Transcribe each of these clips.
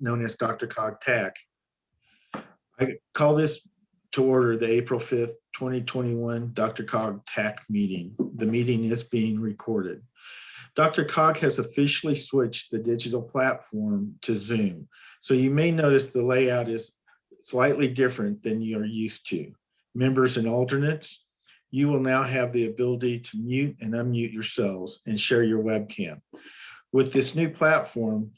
known as DRCOG TAC. I call this to order the April 5th, 2021 DRCOG TAC meeting. The meeting is being recorded. DRCOG has officially switched the digital platform to Zoom. So you may notice the layout is slightly different than you're used to. Members and alternates, you will now have the ability to mute and unmute yourselves and share your webcam. With this new platform,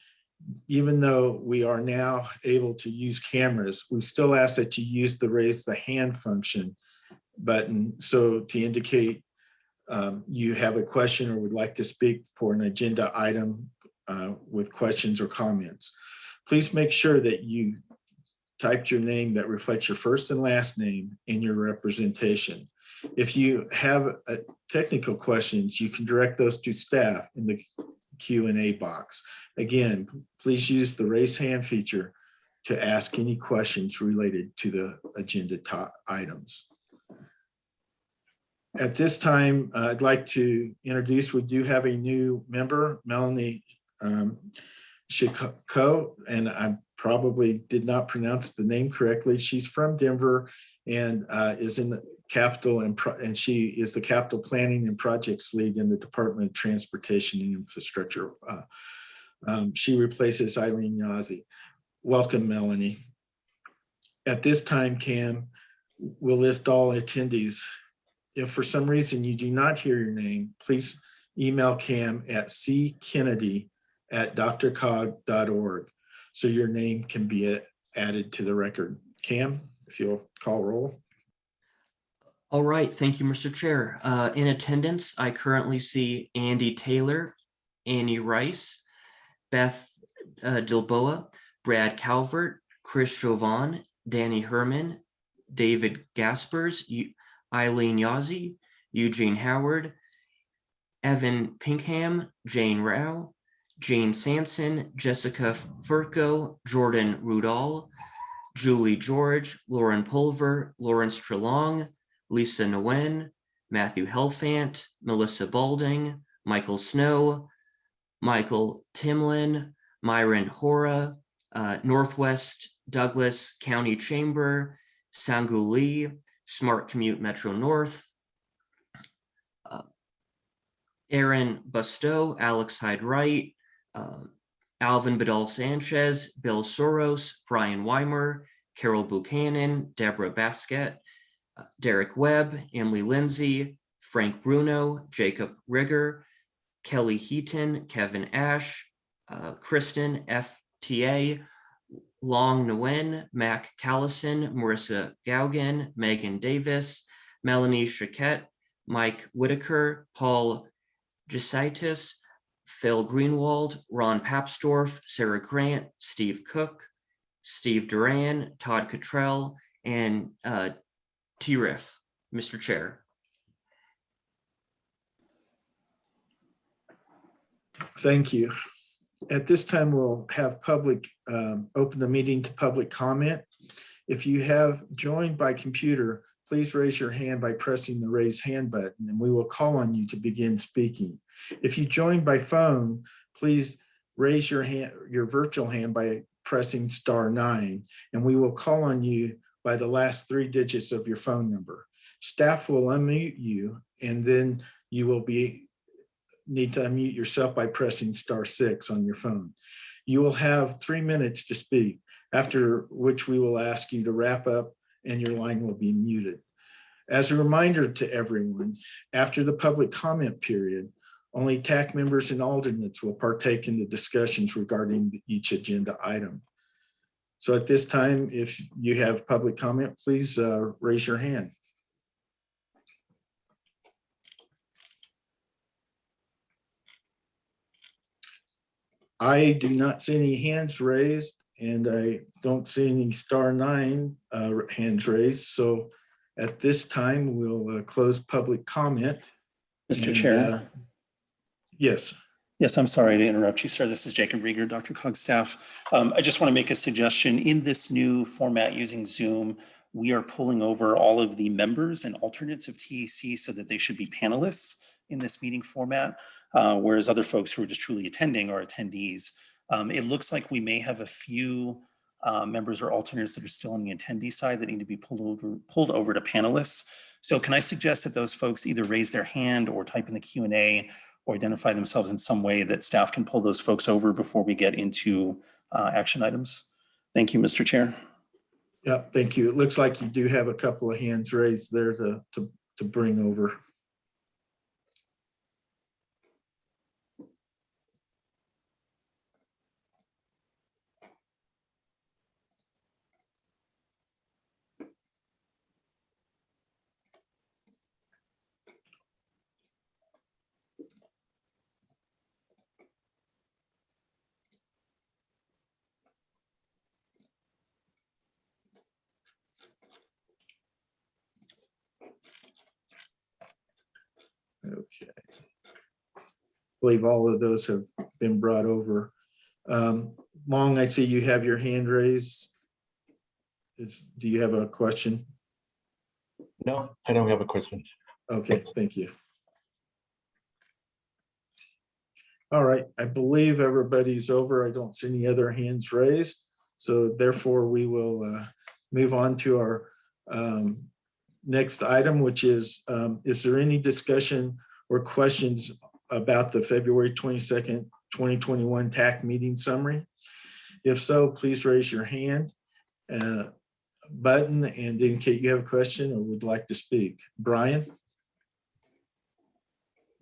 even though we are now able to use cameras, we still ask that you use the raise the hand function button. So to indicate um, you have a question or would like to speak for an agenda item uh, with questions or comments. Please make sure that you typed your name that reflects your first and last name in your representation. If you have uh, technical questions, you can direct those to staff in the Q&A box. Again, please use the raise hand feature to ask any questions related to the agenda items. At this time, uh, I'd like to introduce, we do have a new member, Melanie um, Chico, and I probably did not pronounce the name correctly. She's from Denver and uh, is in the capital and, and she is the capital planning and projects lead in the Department of Transportation and Infrastructure. Uh, um, she replaces Eileen Yazzie. Welcome, Melanie. At this time, Cam, we'll list all attendees. If for some reason you do not hear your name, please email Cam at ckennedy at drcog.org so your name can be added to the record. Cam, if you'll call roll. All right, thank you, Mr. Chair. Uh, in attendance, I currently see Andy Taylor, Annie Rice, Beth uh, Dilboa, Brad Calvert, Chris Chauvin, Danny Herman, David Gaspers, Eileen Yazzie, Eugene Howard, Evan Pinkham, Jane Rao, Jane Sanson, Jessica Furco, Jordan Rudall, Julie George, Lauren Pulver, Lawrence Trelong, Lisa Nguyen, Matthew Helfant, Melissa Balding, Michael Snow, Michael Timlin, Myron Hora, uh, Northwest Douglas County Chamber, Sangu Lee, Smart Commute Metro North, uh, Aaron Bustow, Alex Hyde Wright, uh, Alvin Bedal Sanchez, Bill Soros, Brian Weimer, Carol Buchanan, Deborah Basket, Derek Webb, Emily Lindsay, Frank Bruno, Jacob Riger, Kelly Heaton, Kevin Ash, uh, Kristen FTA, Long Nguyen, Mac Callison, Marissa Gaugen, Megan Davis, Melanie Chiquette, Mike Whitaker, Paul Gisaitis, Phil Greenwald, Ron Papsdorf, Sarah Grant, Steve Cook, Steve Duran, Todd Cottrell, and uh, T-Riff. Mr. Chair. Thank you. At this time, we'll have public, um, open the meeting to public comment. If you have joined by computer, please raise your hand by pressing the raise hand button and we will call on you to begin speaking. If you joined by phone, please raise your hand, your virtual hand by pressing star nine and we will call on you by the last three digits of your phone number. Staff will unmute you and then you will be need to unmute yourself by pressing star six on your phone. You will have three minutes to speak, after which we will ask you to wrap up and your line will be muted. As a reminder to everyone, after the public comment period, only TAC members and alternates will partake in the discussions regarding each agenda item. So at this time, if you have public comment, please uh, raise your hand. I do not see any hands raised and I don't see any star nine uh, hands raised. So at this time, we'll uh, close public comment. Mr. And, Chair. uh, Yes. Yes, I'm sorry to interrupt you, sir. This is Jacob Riger, DRCOG staff. Um, I just want to make a suggestion. In this new format using Zoom, we are pulling over all of the members and alternates of TAC so that they should be panelists in this meeting format, uh, whereas other folks who are just truly attending are attendees Um, It looks like we may have a few uh, members or alternates that are still on the attendee side that need to be pulled over, pulled over to panelists. So can I suggest that those folks either raise their hand or type in the Q and A or identify themselves in some way that staff can pull those folks over before we get into uh, action items? Thank you, Mr. Chair. Yeah, thank you. It looks like you do have a couple of hands raised there to, to, to bring over. Okay. I believe all of those have been brought over. Um, Long, I see you have your hand raised. Is, do you have a question? No, I don't have a question. Okay, thank you. All right, I believe everybody's over. I don't see any other hands raised. So therefore, we will uh, move on to our um, next item, which is, um, is there any discussion or questions about the February twenty-second, twenty twenty-one TAC meeting summary? If so, please raise your hand uh, button and indicate you have a question or would like to speak. Brian?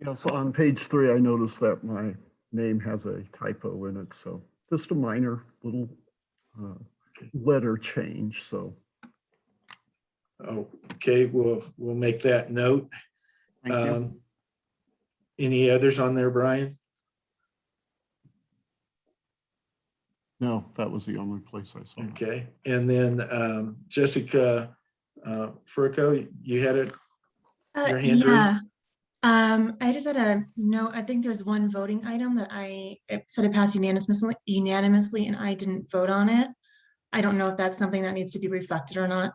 Yeah, so on page three, I noticed that my name has a typo in it, so just a minor little uh, letter change, so. Okay, we'll, we'll make that note. thank you. Um, Any others on there, Brian? No, that was the only place I saw. it. Okay, and then um, Jessica uh, Furco, you had it, Uh, Your hand raised? yeah. Um, I just had a note, I think there was one voting item that I it said it passed unanimously, unanimously, and I didn't vote on it. I don't know if that's something that needs to be reflected or not.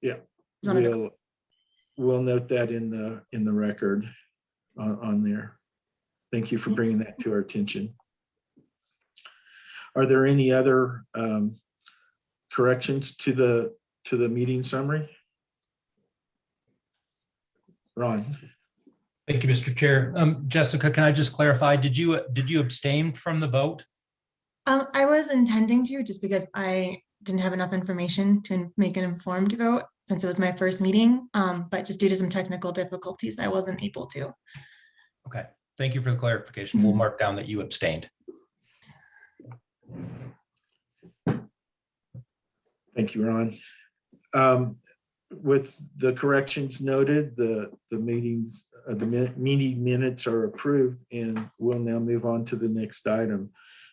Yeah, Just wanted to- we'll, we'll note that in the, in the record on, on there. Thank you for bringing that to our attention. Are there any other um, corrections to the, to the meeting summary? Ron? Thank you, Mr. Chair. Um, Jessica, can I just clarify, did you, did you abstain from the vote? Um, I was intending to, just because I didn't have enough information to make an informed vote since it was my first meeting, um, but just due to some technical difficulties, I wasn't able to. Okay, thank you for the clarification. We'll mark down that you abstained. Thank you, Ron. Um, With the corrections noted, the, the meetings, uh, the meeting minutes are approved and we'll now move on to the next item,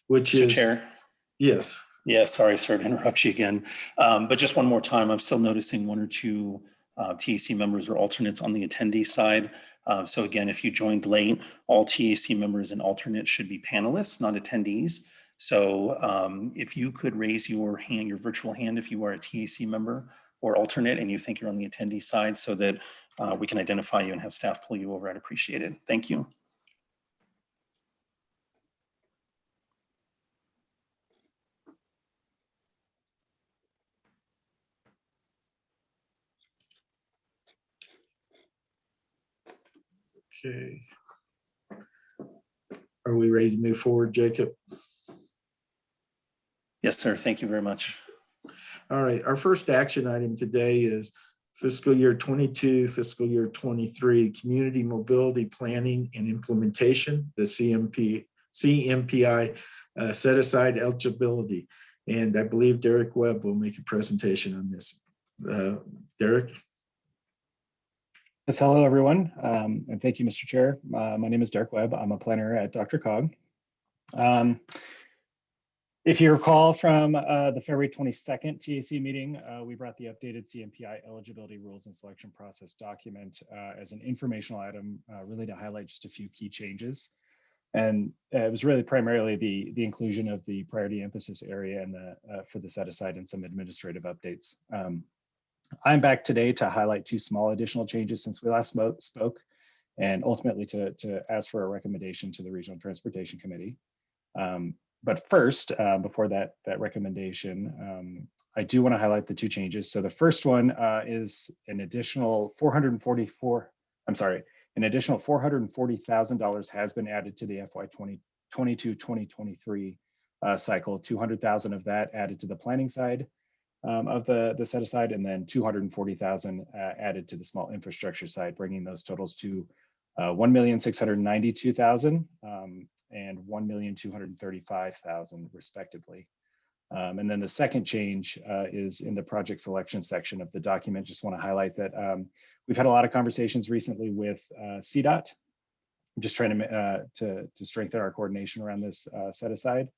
which Mr. is, Chair. yes, Yeah, sorry, sorry to interrupt you again. Um, But just one more time, I'm still noticing one or two uh, TAC members or alternates on the attendee side. Uh, So again, if you joined late, all TAC members and alternates should be panelists, not attendees. So um, if you could raise your hand, your virtual hand, if you are a TAC member or alternate and you think you're on the attendee side so that uh, we can identify you and have staff pull you over, I'd appreciate it. Thank you. Okay. Are we ready to move forward, Jacob? Yes, sir. Thank you very much. All right, our first action item today is fiscal year 22, fiscal year 23, Community Mobility Planning and Implementation, the CMP, CMPI uh, set aside eligibility. And I believe Derek Webb will make a presentation on this. Uh, Derek? Yes, hello, everyone, um, and thank you, Mr. Chair. Uh, my name is Derek Webb. I'm a planner at DRCOG. Um, if you recall from uh, the February 22nd TAC meeting, uh, we brought the updated CMPI eligibility rules and selection process document uh, as an informational item, uh, really to highlight just a few key changes. And uh, it was really primarily the, the inclusion of the priority emphasis area and the, for the set aside and some administrative updates. Um, I'm back today to highlight two small additional changes since we last spoke and ultimately to, to ask for a recommendation to the Regional Transportation Committee. Um, But first, uh, before that, that recommendation, um, I do want to highlight the two changes. So the first one uh, is an additional 444, I'm sorry, an additional $440,000 has been added to the FY 2022, 2023 uh, cycle, 200,000 of that added to the planning side um, of the, the set aside, and then 240,000 uh, added to the small infrastructure side, bringing those totals to uh, 1,692,000 um, and 1,235,000 respectively. Um, and then the second change uh, is in the project selection section of the document. Just want to highlight that um, we've had a lot of conversations recently with uh, CDOT. I'm just trying to, uh, to, to strengthen our coordination around this uh, set aside.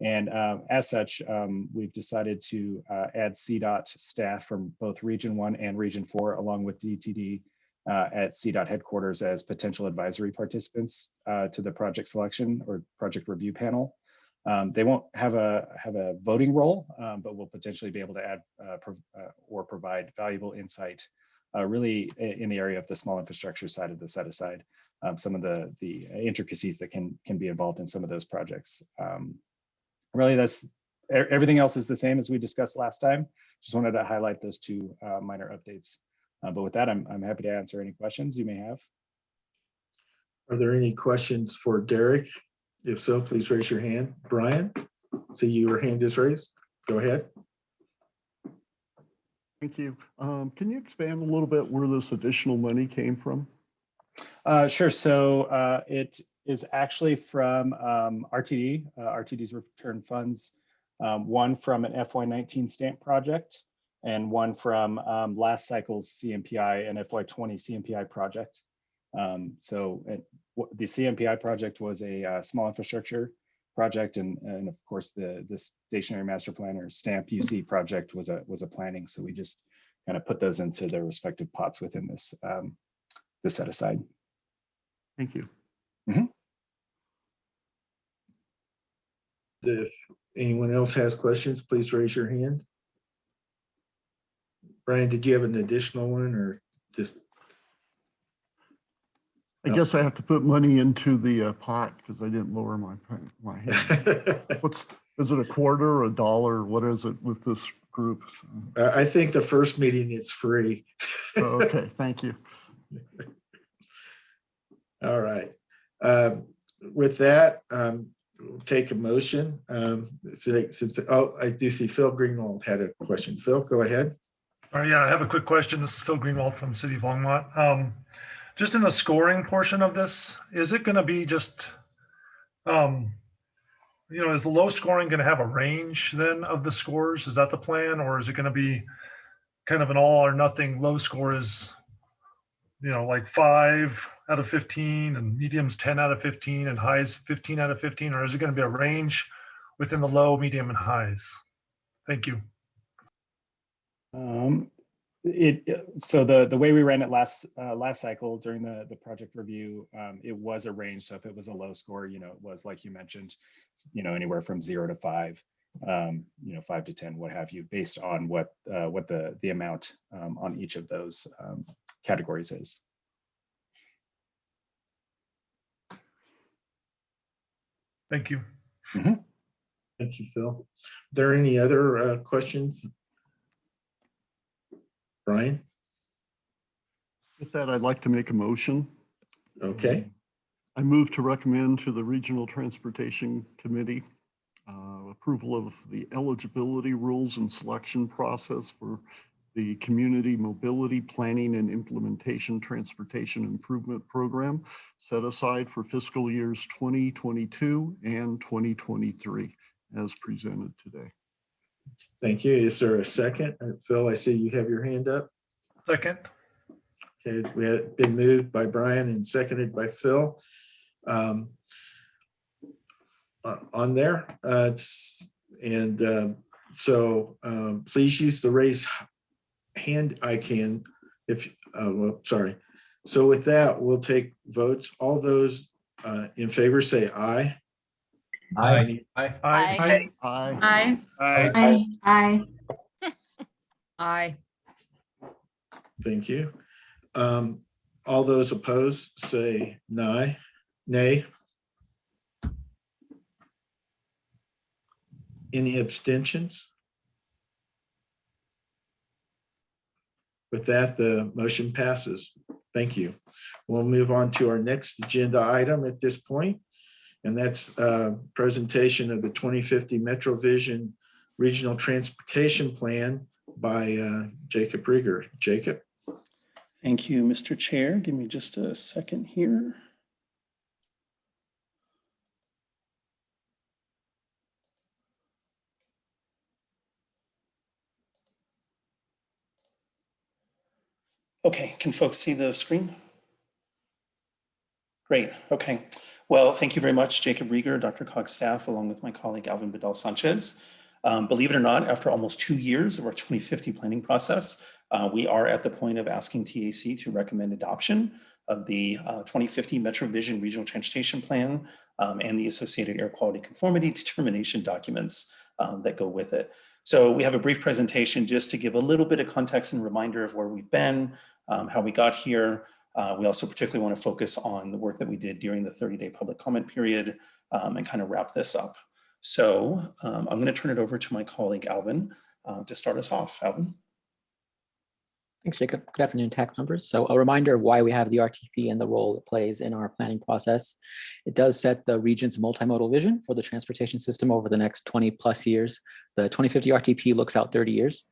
And um, as such, um, we've decided to uh, add CDOT staff from both Region 1 and Region 4, along with DTD uh, at CDOT headquarters as potential advisory participants uh, to the project selection or project review panel. Um, they won't have a have a voting role, um, but will potentially be able to add uh, pro uh, or provide valuable insight, uh, really in the area of the small infrastructure side of the set aside. Um, some of the the intricacies that can can be involved in some of those projects. Really, that's everything else is the same as we discussed last time. Just wanted to highlight those two uh, minor updates. Uh, but with that, I'm I'm happy to answer any questions you may have. Are there any questions for Derek? If so, please raise your hand. Brian, see your hand is raised. Go ahead. Thank you. Um, Can you expand a little bit where this additional money came from? Uh, sure. So uh, it is actually from um, RTD, uh, RTD's return funds, um, one from an FY19 stamp project and one from um, last cycle's CMPI and FY20 CMPI project. Um, so it, the CMPI project was a uh, small infrastructure project, and and of course the the stationary master planner stamp UC project was a was a planning. So we just kind of put those into their respective pots within this um, this set aside. Thank you. If anyone else has questions, please raise your hand. Brian, did you have an additional one or just? I No. guess I have to put money into the uh, pot because I didn't lower my, my hand. What's, is it a quarter, a dollar? What is it with this group? I think the first meeting it's free. oh, Okay, thank you. All right. Um, With that, um, take a motion. Um, Since, oh, I do see Phil Greenwald had a question. Phil, go ahead. All right, yeah, I have a quick question. This is Phil Greenwald from City of Longmont. Um, just in the scoring portion of this, is it gonna be just, um, you know, is the low scoring gonna have a range then of the scores? Is that the plan, or is it gonna be kind of an all or nothing? Low score is, you know, like five out of 15 and medium's 10 out of 15 and highs 15 out of 15, or is it gonna be a range within the low, medium and highs? Thank you. Um, it, so the, the way we ran it last, uh, last cycle during the, the project review, um, it was a range. So if it was a low score, you know, it was like you mentioned, you know, anywhere from zero to five, um, you know, five to 10, what have you, based on what, uh, what the, the amount, um, on each of those, um, categories is. Thank you. Thank you, Phil. Are There any other uh, questions? Brian? With that, I'd like to make a motion. Okay, I move to recommend to the Regional Transportation Committee uh, approval of the eligibility rules and selection process for the Community Mobility Planning and Implementation Transportation Improvement Program set aside for fiscal years 2022 and 2023 as presented today. thank you. Is there a second? Uh, Phil, I see you have your hand up. Second. Okay, we have been moved by Brian and seconded by Phil. Um, uh, On there, uh, and um, so um, please use the raise hand I can, if, uh, well, sorry. So with that, we'll take votes. All those uh, in favor say aye. Aye. Aye. Aye. Aye. Aye. Aye. Aye. Thank you. Um, all those opposed say nay. Nay. Any abstentions? With that, the motion passes. Thank you. We'll move on to our next agenda item at this point, And that's a presentation of the 2050 Metro Vision Regional Transportation Plan by uh, Jacob Riger. Jacob? Thank you, Mr. Chair. Give me just a second here. Okay, can folks see the screen? Great, okay. Well, thank you very much, Jacob Riger, Dr. Cog staff, along with my colleague Alvin Bedell Sanchez. Um, believe it or not, after almost two years of our 2050 planning process, uh, we are at the point of asking TAC to recommend adoption of the uh, 2050 Metro Vision Regional Transportation Plan um, and the associated air quality conformity determination documents um, that go with it. So we have a brief presentation just to give a little bit of context and reminder of where we've been, um, how we got here. Uh, we also particularly want to focus on the work that we did during the 30-day public comment period um, and kind of wrap this up. So um, I'm going to turn it over to my colleague Alvin uh, to start us off. Alvin. Thanks, Jacob. Good afternoon, TAC members. So a reminder of why we have the RTP and the role it plays in our planning process. It does set the region's multimodal vision for the transportation system over the next 20 plus years. The 2050 RTP looks out 30 years.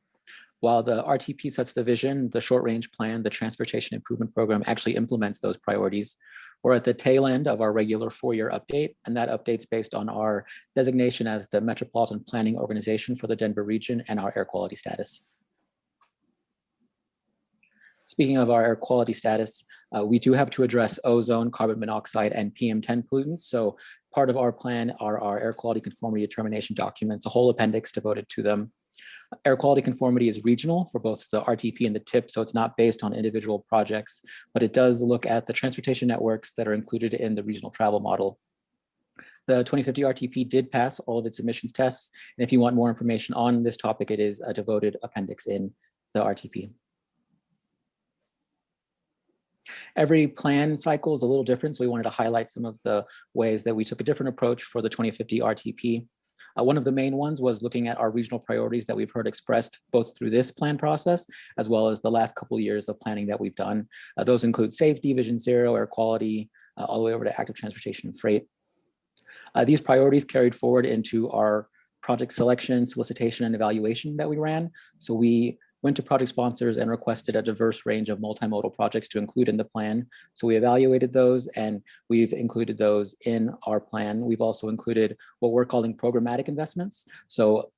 While the RTP sets the vision, the short range plan, the transportation improvement program actually implements those priorities. We're at the tail end of our regular four-year update, and that update's based on our designation as the Metropolitan Planning Organization for the Denver region and our air quality status. Speaking of our air quality status, uh, we do have to address ozone, carbon monoxide, and PM10 pollutants. So part of our plan are our air quality conformity determination documents, a whole appendix devoted to them. Air quality conformity is regional for both the RTP and the TIP, so it's not based on individual projects, but it does look at the transportation networks that are included in the regional travel model. The 2050 RTP did pass all of its emissions tests, and if you want more information on this topic, it is a devoted appendix in the RTP. Every plan cycle is a little different, so we wanted to highlight some of the ways that we took a different approach for the 2050 RTP. Uh, one of the main ones was looking at our regional priorities that we've heard expressed both through this plan process, as well as the last couple of years of planning that we've done. Uh, those include safety, vision zero, air quality, uh, all the way over to active transportation and freight. Uh, these priorities carried forward into our project selection, solicitation, and evaluation that we ran. So we went to project sponsors and requested a diverse range of multimodal projects to include in the plan. So we evaluated those and we've included those in our plan. We've also included what we're calling programmatic investments. So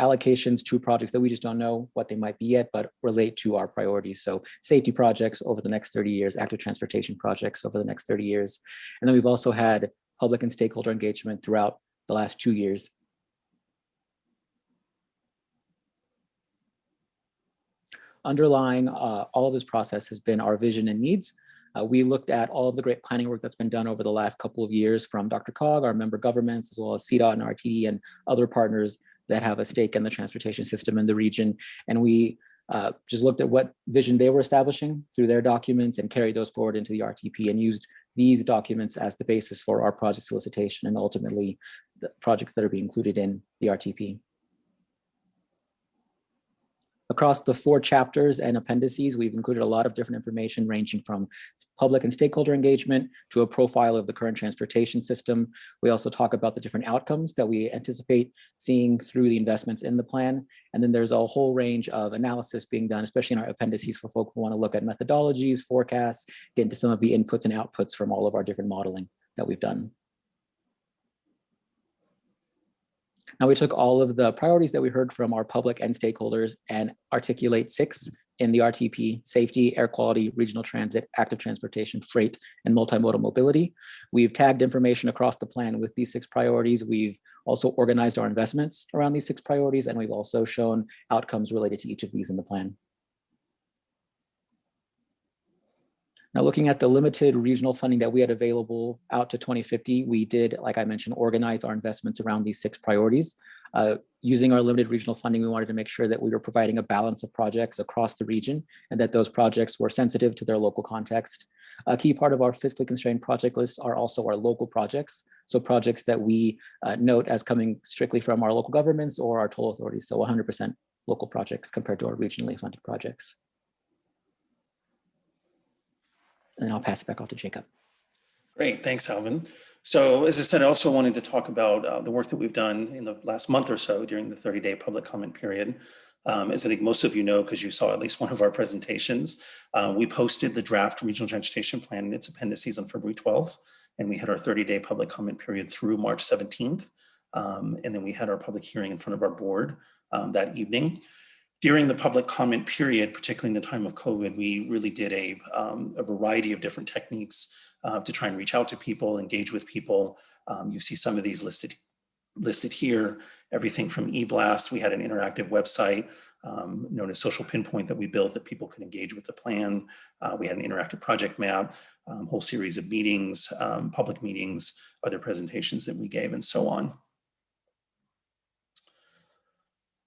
allocations to projects that we just don't know what they might be yet, but relate to our priorities. So safety projects over the next 30 years, active transportation projects over the next 30 years. And then we've also had public and stakeholder engagement throughout the last two years underlying uh, all of this process has been our vision and needs. Uh, we looked at all of the great planning work that's been done over the last couple of years from DRCOG, our member governments, as well as CDOT and RTD and other partners that have a stake in the transportation system in the region. And we uh, just looked at what vision they were establishing through their documents and carried those forward into the RTP and used these documents as the basis for our project solicitation and ultimately the projects that are being included in the RTP. Across the four chapters and appendices, we've included a lot of different information ranging from public and stakeholder engagement to a profile of the current transportation system. We also talk about the different outcomes that we anticipate seeing through the investments in the plan. And then there's a whole range of analysis being done, especially in our appendices for folks who want to look at methodologies, forecasts, get into some of the inputs and outputs from all of our different modeling that we've done. Now we took all of the priorities that we heard from our public and stakeholders and articulate six in the RTP, safety, air quality, regional transit, active transportation, freight, and multimodal mobility. We've tagged information across the plan with these six priorities. We've also organized our investments around these six priorities, and we've also shown outcomes related to each of these in the plan. Now, looking at the limited regional funding that we had available out to 2050, we did, like I mentioned, organize our investments around these six priorities. Uh, using our limited regional funding, we wanted to make sure that we were providing a balance of projects across the region and that those projects were sensitive to their local context. A key part of our fiscally constrained project list are also our local projects. So projects that we uh, note as coming strictly from our local governments or our toll authorities. So 100% local projects compared to our regionally funded projects. And I'll pass it back off to Jacob. Great, thanks, Alvin. So as I said, I also wanted to talk about uh, the work that we've done in the last month or so during the 30-day public comment period. Um, as I think most of you know, because you saw at least one of our presentations, uh, we posted the draft regional transportation plan and its appendices on February 12th, and we had our 30-day public comment period through March 17th. Um, and then we had our public hearing in front of our board um, that evening. During the public comment period, particularly in the time of COVID, we really did a, um, a variety of different techniques uh, to try and reach out to people, engage with people. Um, you see some of these listed listed here, everything from eBlast. We had an interactive website um, known as Social Pinpoint that we built that people could engage with the plan. Uh, we had an interactive project map, um, whole series of meetings, um, public meetings, other presentations that we gave and so on.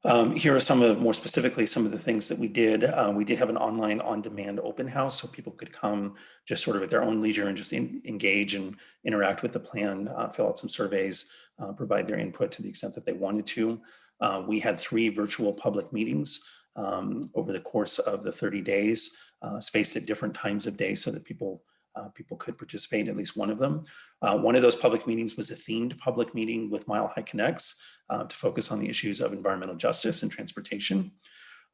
Um, here are some of, more specifically, some of the things that we did. Uh, we did have an online on-demand open house so people could come just sort of at their own leisure and just in, engage and interact with the plan, uh, fill out some surveys, uh, provide their input to the extent that they wanted to. Uh, we had three virtual public meetings um, over the course of the 30 days, uh, spaced at different times of day so that people uh, people could participate in at least one of them. Uh, one of those public meetings was a themed public meeting with Mile High Connects uh, to focus on the issues of environmental justice and transportation.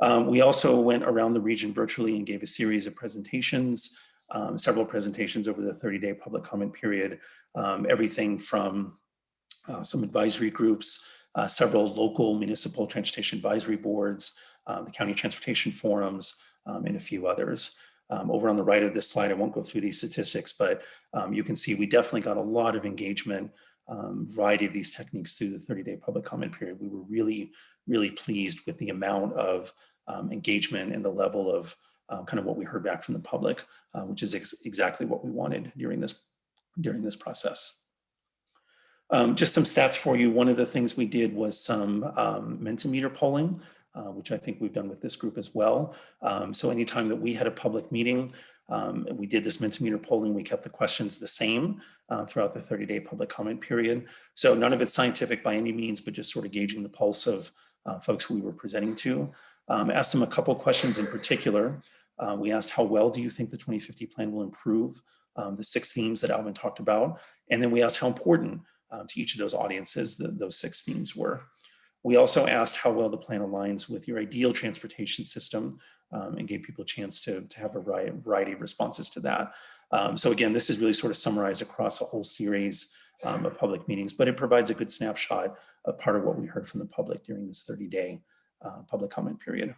Um, we also went around the region virtually and gave a series of presentations, um, several presentations over the 30-day public comment period, um, everything from uh, some advisory groups, uh, several local municipal transportation advisory boards, uh, the county transportation forums, um, and a few others. Um, over on the right of this slide, I won't go through these statistics, but um, you can see we definitely got a lot of engagement, um, variety of these techniques through the 30-day public comment period. We were really, really pleased with the amount of um, engagement and the level of uh, kind of what we heard back from the public, uh, which is ex exactly what we wanted during this, during this process. Um, just some stats for you. One of the things we did was some um, Mentimeter polling uh, which I think we've done with this group as well. Um, so anytime that we had a public meeting, um, we did this Mentimeter polling, we kept the questions the same uh, throughout the 30-day public comment period. So none of it's scientific by any means, but just sort of gauging the pulse of uh, folks we were presenting to. Um, asked them a couple questions in particular. Uh, we asked how well do you think the 2050 plan will improve um, the six themes that Alvin talked about? And then we asked how important uh, to each of those audiences the, those six themes were. We also asked how well the plan aligns with your ideal transportation system um, and gave people a chance to, to have a variety of responses to that. Um, so again, this is really sort of summarized across a whole series um, of public meetings, but it provides a good snapshot of part of what we heard from the public during this 30-day uh, public comment period.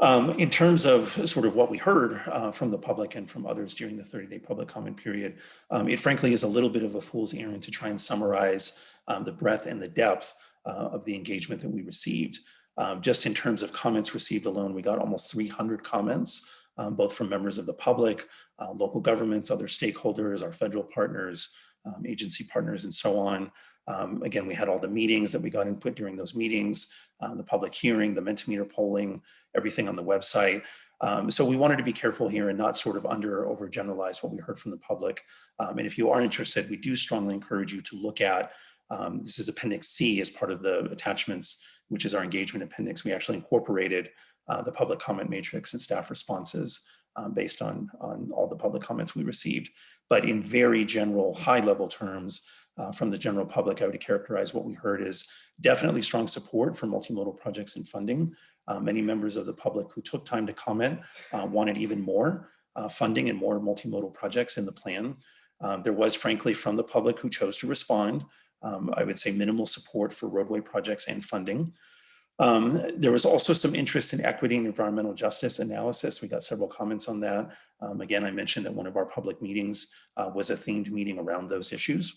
Um, in terms of sort of what we heard uh, from the public and from others during the 30-day public comment period, um, it frankly is a little bit of a fool's errand to try and summarize um, the breadth and the depth uh, of the engagement that we received. Um, just in terms of comments received alone, we got almost 300 comments, um, both from members of the public, uh, local governments, other stakeholders, our federal partners, um, agency partners, and so on. Um, again, we had all the meetings that we got input during those meetings, uh, the public hearing, the Mentimeter polling, everything on the website. Um, so we wanted to be careful here and not sort of under or overgeneralize what we heard from the public. Um, and if you are interested, we do strongly encourage you to look at, um, this is Appendix C as part of the attachments, which is our engagement appendix. We actually incorporated uh, the public comment matrix and staff responses um, based on, on all the public comments we received. But in very general, high level terms, uh, from the general public, I would characterize what we heard as definitely strong support for multimodal projects and funding. Uh, many members of the public who took time to comment uh, wanted even more uh, funding and more multimodal projects in the plan. Um, there was frankly from the public who chose to respond, um, I would say minimal support for roadway projects and funding. Um, there was also some interest in equity and environmental justice analysis. We got several comments on that. Um, again, I mentioned that one of our public meetings uh, was a themed meeting around those issues.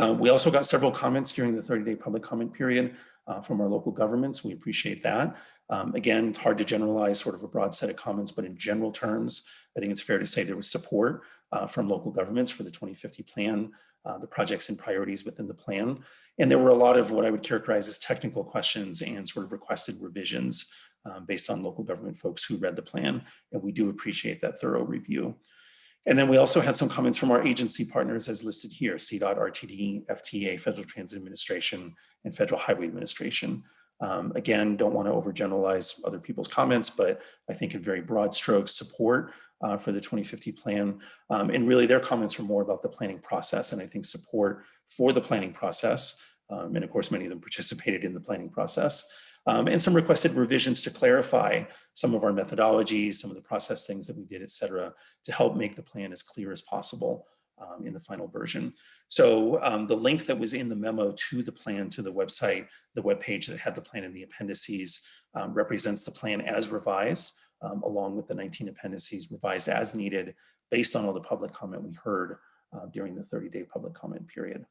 Uh, we also got several comments during the 30-day public comment period uh, from our local governments. We appreciate that. Um, again, it's hard to generalize sort of a broad set of comments, but in general terms, I think it's fair to say there was support uh, from local governments for the 2050 plan, uh, the projects and priorities within the plan. And there were a lot of what I would characterize as technical questions and sort of requested revisions um, based on local government folks who read the plan. And we do appreciate that thorough review. And then we also had some comments from our agency partners as listed here, CDOT, RTD, FTA, Federal Transit Administration, and Federal Highway Administration. Um, again, don't want to overgeneralize other people's comments, but I think in very broad strokes support uh, for the 2050 plan. Um, and really their comments were more about the planning process and I think support for the planning process. Um, and of course, many of them participated in the planning process. Um, and some requested revisions to clarify some of our methodologies, some of the process things that we did, et cetera, to help make the plan as clear as possible um, in the final version. So um, the link that was in the memo to the plan to the website, the web page that had the plan in the appendices um, represents the plan as revised, um, along with the 19 appendices revised as needed based on all the public comment we heard uh, during the 30-day public comment period.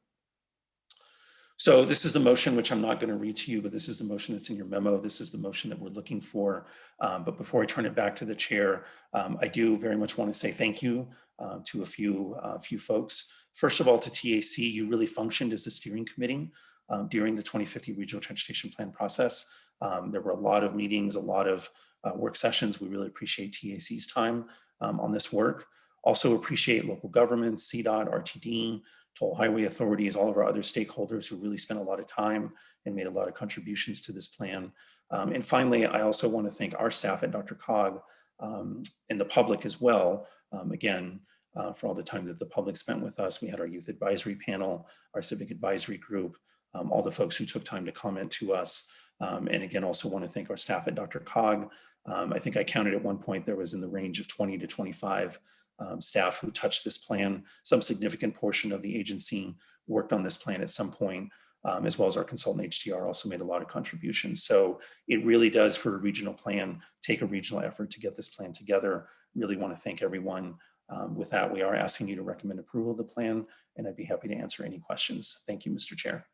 So this is the motion, which I'm not going to read to you, but this is the motion that's in your memo. This is the motion that we're looking for. Um, but before I turn it back to the chair, um, I do very much want to say thank you uh, to a few, uh, few folks. First of all, to TAC, you really functioned as the steering committee um, during the 2050 Regional Transportation Plan process. Um, there were a lot of meetings, a lot of uh, work sessions. We really appreciate TAC's time um, on this work. Also appreciate local governments, CDOT, RTD, toll highway authorities, all of our other stakeholders who really spent a lot of time and made a lot of contributions to this plan. Um, and finally, I also want to thank our staff at DRCOG um, and the public as well. Um, again, uh, for all the time that the public spent with us. We had our youth advisory panel, our civic advisory group, um, all the folks who took time to comment to us. Um, and again, also want to thank our staff at DRCOG. Um, I think I counted at one point there was in the range of 20 to 25 um, staff who touched this plan. Some significant portion of the agency worked on this plan at some point, um, as well as our consultant HDR also made a lot of contributions. So it really does for a regional plan, take a regional effort to get this plan together. Really want to thank everyone. Um, with that, we are asking you to recommend approval of the plan, and I'd be happy to answer any questions. Thank you, Mr. Chair.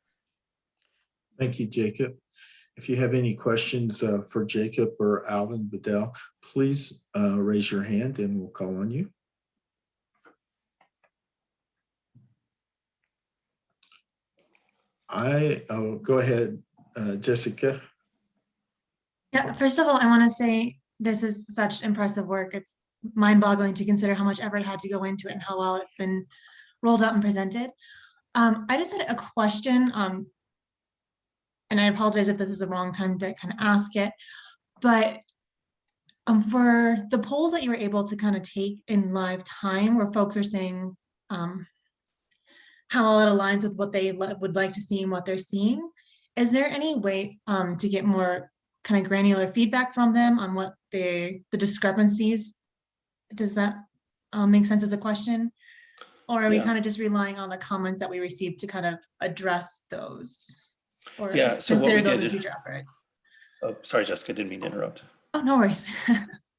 Thank you, Jacob. If you have any questions uh, for Jacob or Alvin Bedell, please uh, raise your hand and we'll call on you. I, oh, go ahead, uh, Jessica. Yeah, first of all, I want to say this is such impressive work. It's mind boggling to consider how much effort had to go into it and how well it's been rolled out and presented. Um, I just had a question, um, and I apologize if this is the wrong time to kind of ask it, but um, for the polls that you were able to kind of take in live time where folks are saying um, how it aligns with what they would like to see and what they're seeing, is there any way um, to get more kind of granular feedback from them on what the the discrepancies? Does that um, make sense as a question? Or are we kind of just relying on the comments that we received to kind of address those? Or Yeah, so what consider we those in future efforts? Oh, sorry, Jessica, didn't mean to interrupt. Oh, no worries.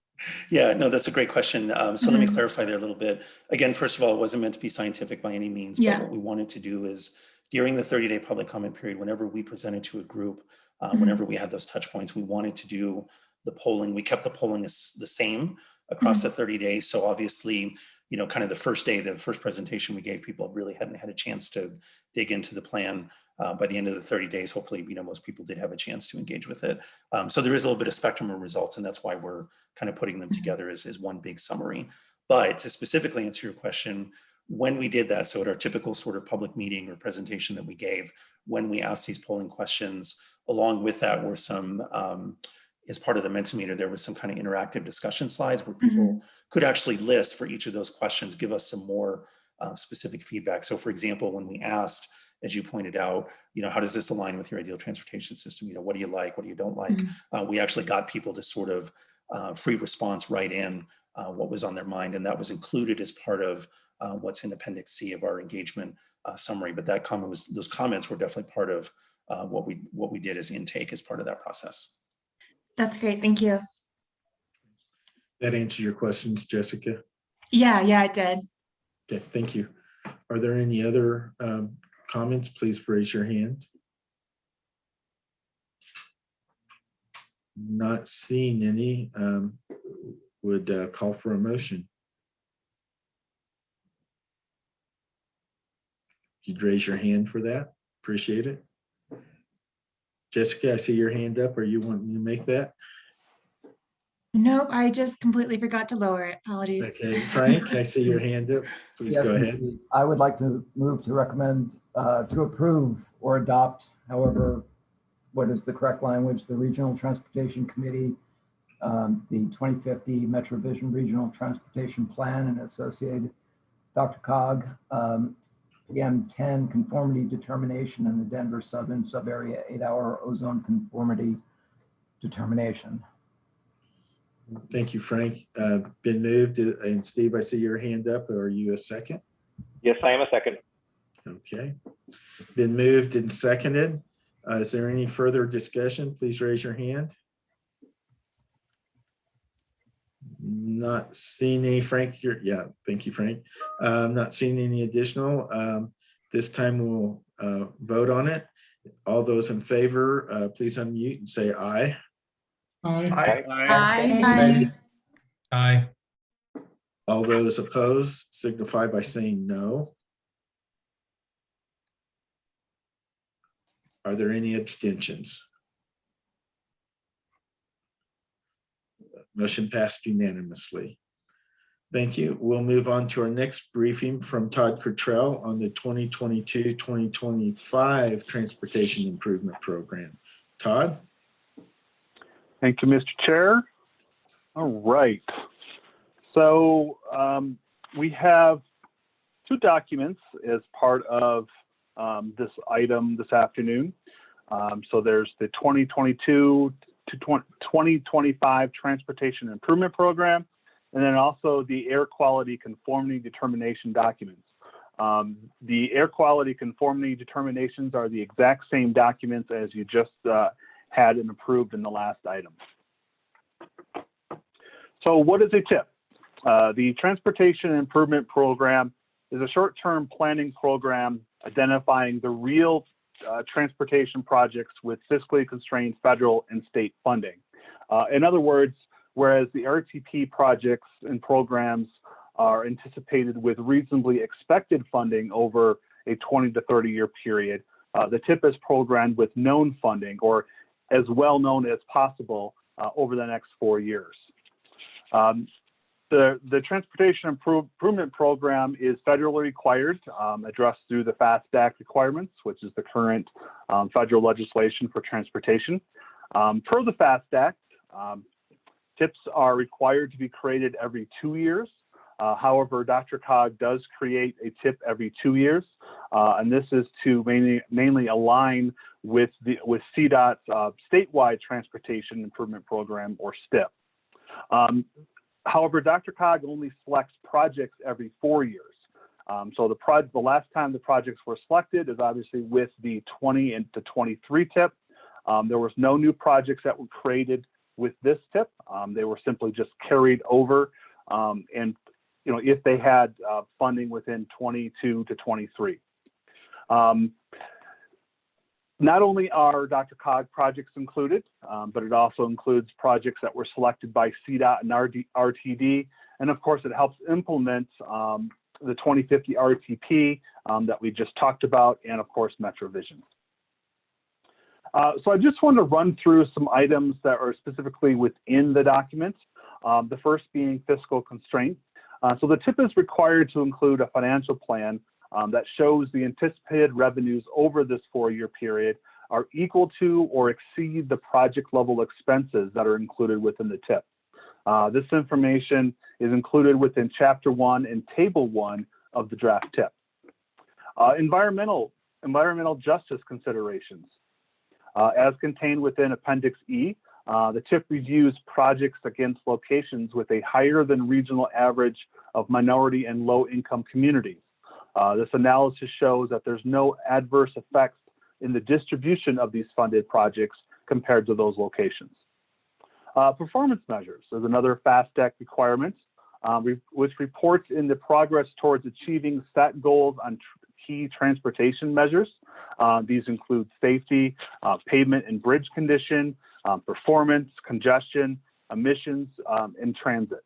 Yeah, no, that's a great question. Um, so let me Mhm. clarify there a little bit. Again, first of all, it wasn't meant to be scientific by any means, but Yeah. what we wanted to do is during the 30-day public comment period, whenever we presented to a group, uh, Mhm. whenever we had those touch points, we wanted to do the polling. We kept the polling as the same across the 30 days. So obviously, you know, kind of the first day, the first presentation we gave people really hadn't had a chance to dig into the plan. Uh, by the end of the 30 days, hopefully, you know, most people did have a chance to engage with it. Um, so there is a little bit of spectrum of results, and that's why we're kind of putting them Mhm. together as, as one big summary. But to specifically answer your question, when we did that, so at our typical sort of public meeting or presentation that we gave, when we asked these polling questions, along with that were some, um, as part of the Mentimeter, there was some kind of interactive discussion slides where people could actually list for each of those questions, give us some more uh, specific feedback. So for example, when we asked, as you pointed out, you know, how does this align with your ideal transportation system? You know, what do you like? What do you don't like? Mhm. Uh, we actually got people to sort of uh, free response right in uh, what was on their mind. And that was included as part of uh, what's in Appendix C of our engagement uh, summary. But that comment was, those comments were definitely part of uh, what we what we did as intake as part of that process. That's great. Thank you. That answer your questions, Jessica? Yeah, yeah, it did. Okay, thank you. Are there any other um, comments? Please raise your hand. Not seeing any, um, would uh, call for a motion. If you'd raise your hand for that, appreciate it. Jessica, I see your hand up. Are you wanting to make that? Nope, I just completely forgot to lower it. Apologies. Okay, Frank, I see your hand up. Please Yes, go ahead. I would like to move to recommend, uh, to approve or adopt, however, what is the correct language, the Regional Transportation Committee, um, the 2050 Metro Vision Regional Transportation Plan and associated DRCOG, um, PM 10 conformity determination and the Denver Southern Subarea eight-hour ozone conformity determination. Thank you, Frank. Uh, Been moved, uh, and Steve, I see your hand up. Are you a second? Yes, I am a second. Okay. Been moved and seconded. Uh, Is there any further discussion? Please raise your hand. Not seeing any, Frank, you're, yeah, thank you, Frank. Um, Not seeing any additional. Um, This time we'll uh, vote on it. All those in favor, uh, please unmute and say aye. Aye. Aye. Aye. All those opposed signify by saying no. Are there any abstentions? Motion passed unanimously. Thank you. We'll move on to our next briefing from Todd Cottrell on the 2022-2025 Transportation Improvement Program. Todd? Thank you, Mr. Chair. All right. So um, we have two documents as part of um, this item this afternoon. Um, so there's the 2022 to 2025 Transportation Improvement Program, and then also the Air Quality Conformity Determination documents. Um, the air quality conformity determinations are the exact same documents as you just uh, had and approved in the last item. So what is a TIP? Uh, the Transportation Improvement Program is a short-term planning program identifying the real uh, transportation projects with fiscally constrained federal and state funding. Uh, in other words, whereas the RTP projects and programs are anticipated with reasonably expected funding over a 20 to 30 year period, uh, the TIP is programmed with known funding or as well known as possible uh, over the next four years. Um, the, the Transportation Improvement Program is federally required, um, addressed through the FAST Act requirements, which is the current um, federal legislation for transportation. Um, per the FAST Act, um, TIPs are required to be created every two years. Uh, however, DRCOG does create a TIP every two years, uh, and this is to mainly, mainly align with, the, with CDOT's uh, statewide Transportation Improvement Program, or STIP. Um, however, DRCOG only selects projects every four years. Um, so the, pro the last time the projects were selected is obviously with the 20 and to 23 tip. Um, there was no new projects that were created with this tip. Um, they were simply just carried over. Um, and you know, if they had uh, funding within 22 to 23. Um, not only are DRCOG projects included, um, but it also includes projects that were selected by CDOT and RD, RTD. And of course, it helps implement um, the 2050 RTP um, that we just talked about, and of course, MetroVision. Uh, so I just want to run through some items that are specifically within the document. Um, the first being fiscal constraints. Uh, so the TIP is required to include a financial plan um, that shows the anticipated revenues over this four-year period are equal to or exceed the project level expenses that are included within the TIP. Uh, this information is included within Chapter 1 and Table 1 of the draft TIP. Uh, environmental, environmental justice considerations. Uh, as contained within Appendix E, uh, the TIP reviews projects against locations with a higher than regional average of minority and low income communities. Uh, this analysis shows that there's no adverse effects in the distribution of these funded projects compared to those locations. Uh, performance measures is another FAST Act requirement, um, re which reports in the progress towards achieving set goals on tr key transportation measures. Uh, these include safety, uh, pavement and bridge condition, um, performance, congestion, emissions, um, and transit.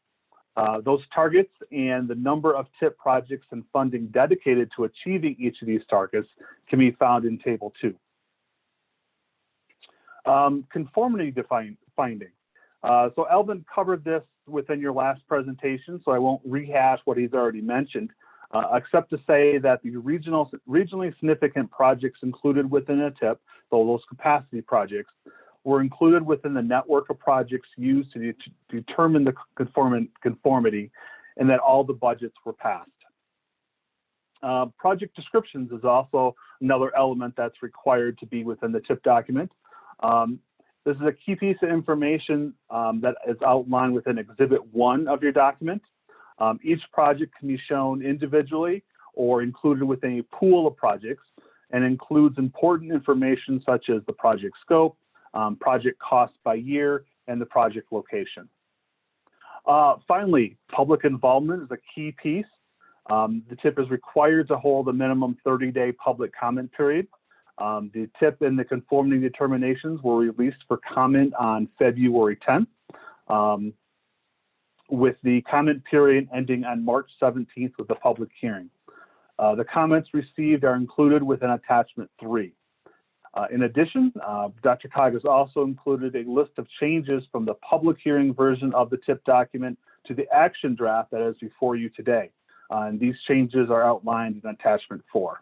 Uh, those targets and the number of TIP projects and funding dedicated to achieving each of these targets can be found in Table 2. Um, conformity define, finding. Uh, so Elvin covered this within your last presentation, so I won't rehash what he's already mentioned, uh, except to say that the regional, regionally significant projects included within a TIP, so those capacity projects, were included within the network of projects used to, de- to determine the conform- conformity and that all the budgets were passed. Uh, project descriptions is also another element that's required to be within the TIP document. Um, this is a key piece of information um, that is outlined within Exhibit 1 of your document. Um, each project can be shown individually or included within a pool of projects and includes important information such as the project scope, um, project cost by year, and the project location. Uh, finally, public involvement is a key piece. Um, the TIP is required to hold a minimum 30-day public comment period. Um, the TIP and the conformity determinations were released for comment on February 10th, um, with the comment period ending on March 17th with the public hearing. Uh, the comments received are included within attachment three. Uh, in addition, uh, DRCOG has also included a list of changes from the public hearing version of the TIP document to the action draft that is before you today. Uh, and these changes are outlined in attachment four.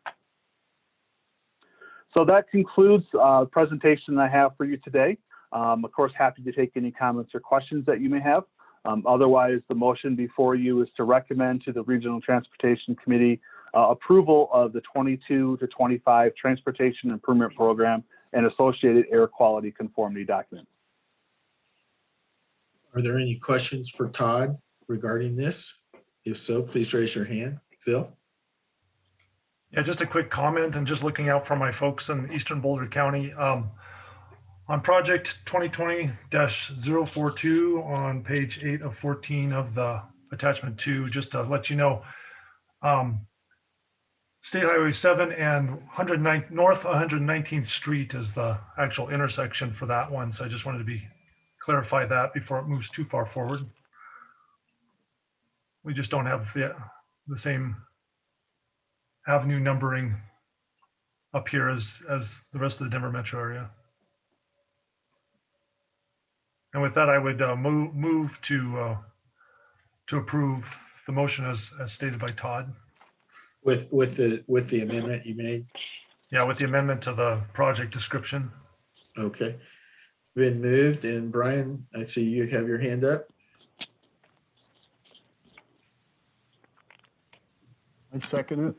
So that concludes uh, the presentation I have for you today. Um, of course, happy to take any comments or questions that you may have. Um, otherwise, the motion before you is to recommend to the Regional Transportation Committee uh, approval of the 22 to 25 Transportation Improvement Program and associated air quality conformity documents. Are there any questions for Todd regarding this? If so, please raise your hand. Phil? Yeah, just a quick comment and just looking out for my folks in Eastern Boulder County. Um, on project 2020-042 on page eight of 14 of the attachment two, just to let you know, um, State Highway 7 and 109 North 119th Street is the actual intersection for that one. So I just wanted to be clarify that before it moves too far forward. We just don't have the, the same avenue numbering up here as, as the rest of the Denver metro area. And with that, I would uh, move, move to, uh, to approve the motion as, as stated by Todd. With, with the, with the amendment you made? Yeah, with the amendment to the project description. Okay. Been moved and Brian, I see you have your hand up. I second it.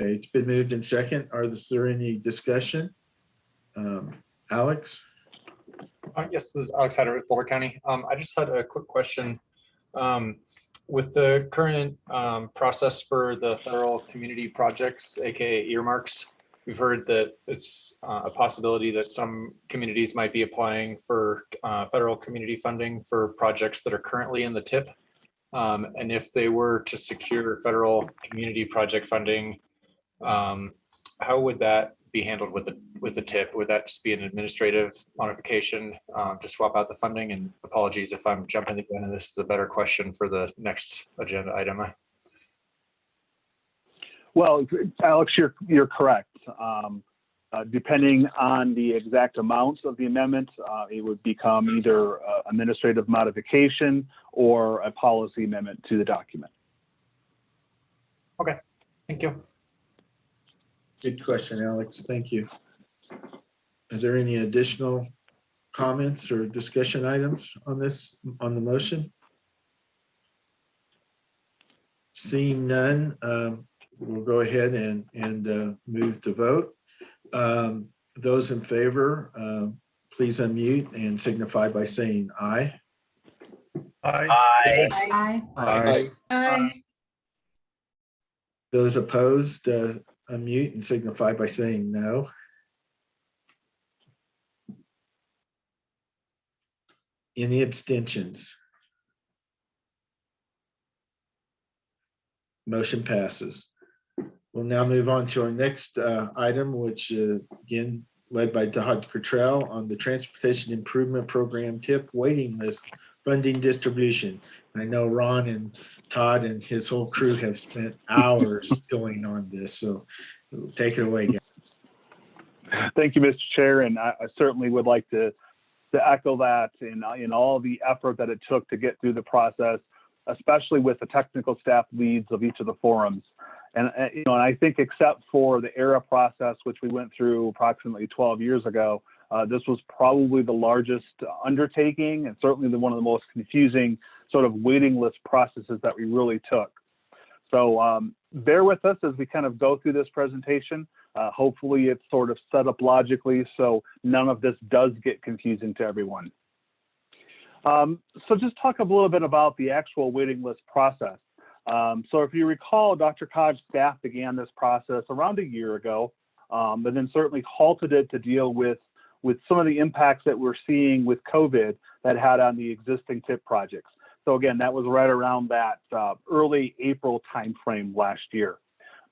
Okay, it's been moved in second. Are there any discussion? Um, Alex? Uh, yes, this is Alex Hatter with Boulder County. Um, I just had a quick question. Um, with the current um, process for the federal community projects, aka earmarks, we've heard that it's uh, a possibility that some communities might be applying for uh, federal community funding for projects that are currently in the TIP. Um, and if they were to secure federal community project funding, um, how would that be handled with the with the tip? Would that just be an administrative modification um, to swap out the funding? And apologies if I'm jumping the gun, and this is a better question for the next agenda item. Well, Alex, you're, you're correct. Um, uh, depending on the exact amounts of the amendment, uh, it would become either uh, administrative modification or a policy amendment to the document. Okay, thank you. Good question, Alex. Thank you. Are there any additional comments or discussion items on this, on the motion? Seeing none, um, we'll go ahead and, and uh, move to vote. Um, Those in favor, um, please unmute and signify by saying aye. Aye. Aye. Aye. Aye. Those opposed, uh, unmute and signify by saying no. Any abstentions? Motion passes. We'll now move on to our next uh, item, which uh, again, led by Todd Cottrell on the Transportation Improvement Program tip waiting list funding distribution. I know Ron and Todd and his whole crew have spent hours going on this, so take it away, guys. Thank you, Mr. Chair, and I, I certainly would like to to echo that in, in all the effort that it took to get through the process, especially with the technical staff leads of each of the forums. And, uh, you know, and I think except for the ERA process, which we went through approximately 12 years ago, uh, this was probably the largest undertaking and certainly the one of the most confusing sort of waiting list processes that we really took. So um, bear with us as we kind of go through this presentation. Uh, hopefully it's sort of set up logically so none of this does get confusing to everyone. Um, so just talk a little bit about the actual waiting list process. Um, so if you recall, DRCOG's staff began this process around a year ago, um, but then certainly halted it to deal with, with some of the impacts that we're seeing with COVID that had on the existing TIP projects. So again, that was right around that uh, early April timeframe last year.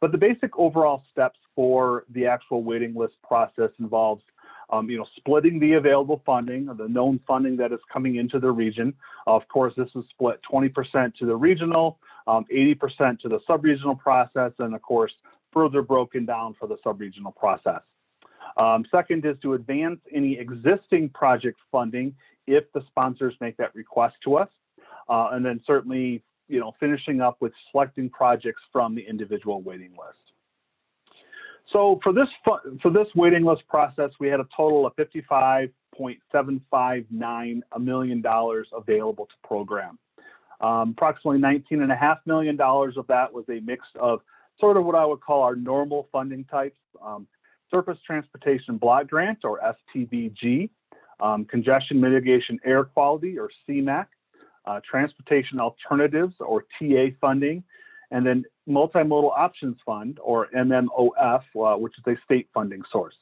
But the basic overall steps for the actual waiting list process involves um, you know, splitting the available funding or the known funding that is coming into the region. Of course, this is split 20% to the regional, 80% um, to the sub-regional process, and of course, further broken down for the sub-regional process. Um, second is to advance any existing project funding if the sponsors make that request to us. Uh, and then certainly, you know, finishing up with selecting projects from the individual waiting list. So for this for this waiting list process, we had a total of $55.759 million available to program. Um, approximately $19.5 million of that was a mix of sort of what I would call our normal funding types, um, Surface Transportation Block Grant or STBG, um, Congestion Mitigation Air Quality or CMAQ, uh, Transportation Alternatives or TA funding, and then Multimodal Options Fund, or MMOF, uh, which is a state funding source.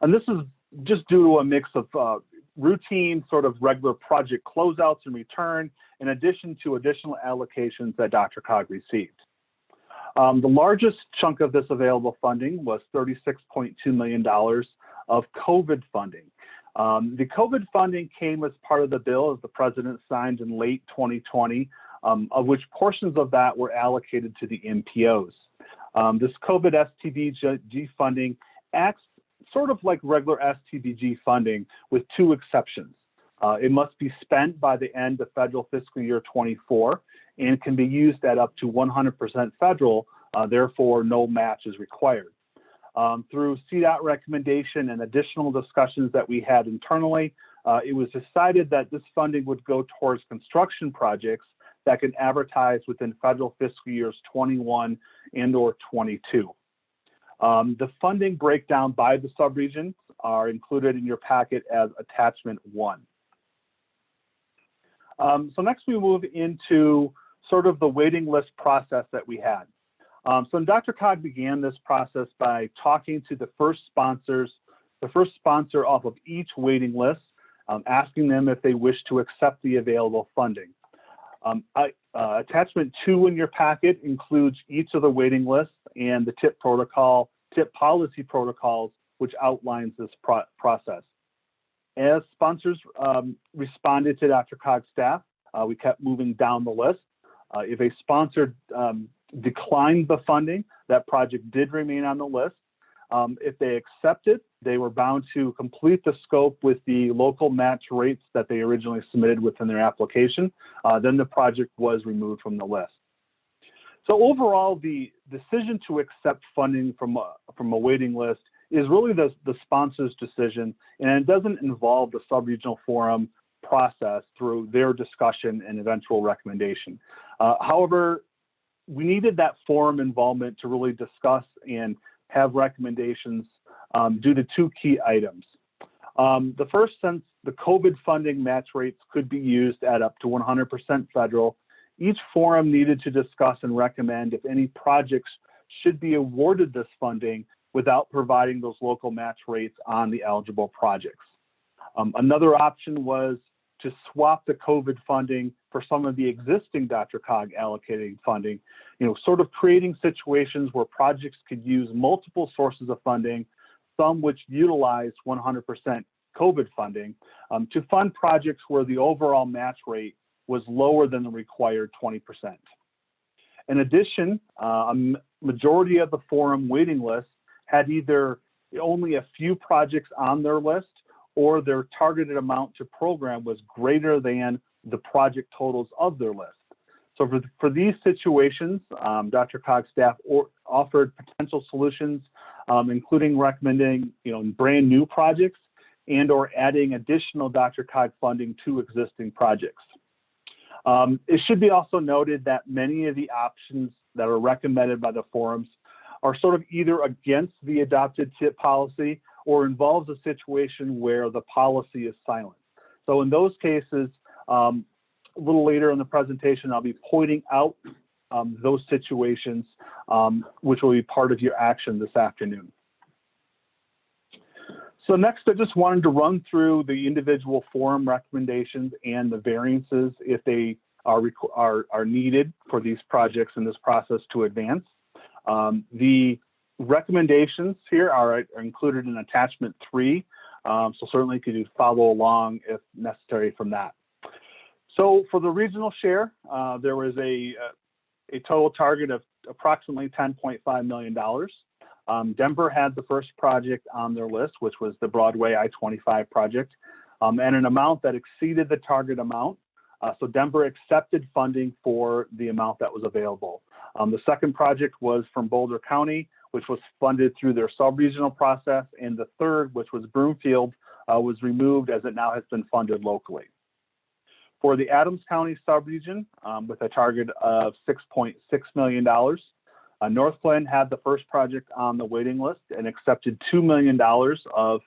And this is just due to a mix of uh, routine, sort of regular project closeouts and return, in addition to additional allocations that DRCOG received. Um, the largest chunk of this available funding was $36.2 million of COVID funding. Um, the COVID funding came as part of the bill as the president signed in late 2020 um, of which portions of that were allocated to the MPOs. Um, this COVID STBG funding acts sort of like regular STBG funding with two exceptions. Uh, it must be spent by the end of federal fiscal year 24 and can be used at up to 100% federal, uh, therefore no match is required. Um, through CDOT recommendation and additional discussions that we had internally, uh, it was decided that this funding would go towards construction projects that can advertise within federal fiscal years 21 and or 22. Um, the funding breakdown by the subregions are included in your packet as attachment one. Um, so next we move into sort of the waiting list process that we had. Um, so DRCOG began this process by talking to the first sponsors, the first sponsor off of each waiting list, um, asking them if they wish to accept the available funding. Um, I, uh, attachment two in your packet includes each of the waiting lists and the TIP protocol, TIP policy protocols, which outlines this pro process. As sponsors um, responded to DRCOG staff, uh, we kept moving down the list. Uh, if a sponsor um, declined the funding, that project did remain on the list. Um, if they accepted, they were bound to complete the scope with the local match rates that they originally submitted within their application. Uh, then the project was removed from the list. So overall, the decision to accept funding from a, from a waiting list is really the, the sponsor's decision, and it doesn't involve the subregional forum process through their discussion and eventual recommendation. Uh, however, we needed that forum involvement to really discuss and have recommendations um, due to two key items. Um, the first, since the COVID funding match rates could be used at up to 100% federal, each forum needed to discuss and recommend if any projects should be awarded this funding without providing those local match rates on the eligible projects. Um, another option was to swap the COVID funding for some of the existing DRCOG allocating funding, you know, sort of creating situations where projects could use multiple sources of funding, some which utilize 100% COVID funding, um, to fund projects where the overall match rate was lower than the required 20%. In addition, uh, a majority of the forum waiting list had either only a few projects on their list or their targeted amount to program was greater than the project totals of their list. So for, for these situations, um, DRCOG's staff or, offered potential solutions, um, including recommending, you know, brand new projects and or adding additional DRCOG funding to existing projects. Um, it should be also noted that many of the options that are recommended by the forums are sort of either against the adopted TIP policy or involves a situation where the policy is silent. So in those cases, um, a little later in the presentation, I'll be pointing out um, those situations, um, which will be part of your action this afternoon. So next, I just wanted to run through the individual forum recommendations and the variances if they are, are, are needed for these projects in this process to advance. Um, the recommendations here are, are, included in attachment three, um, so certainly could you follow along if necessary from that. So for the regional share, uh, there was a, a total target of approximately $10.5 million. Um, Denver had the first project on their list, which was the Broadway I-25 project, um, and an amount that exceeded the target amount. Uh, so Denver accepted funding for the amount that was available. Um, the second project was from Boulder County, which was funded through their sub-regional process, and the third, which was Broomfield, uh, was removed as it now has been funded locally. For the Adams County subregion, um, with a target of $6.6 million, uh, Northglenn had the first project on the waiting list and accepted $2 million of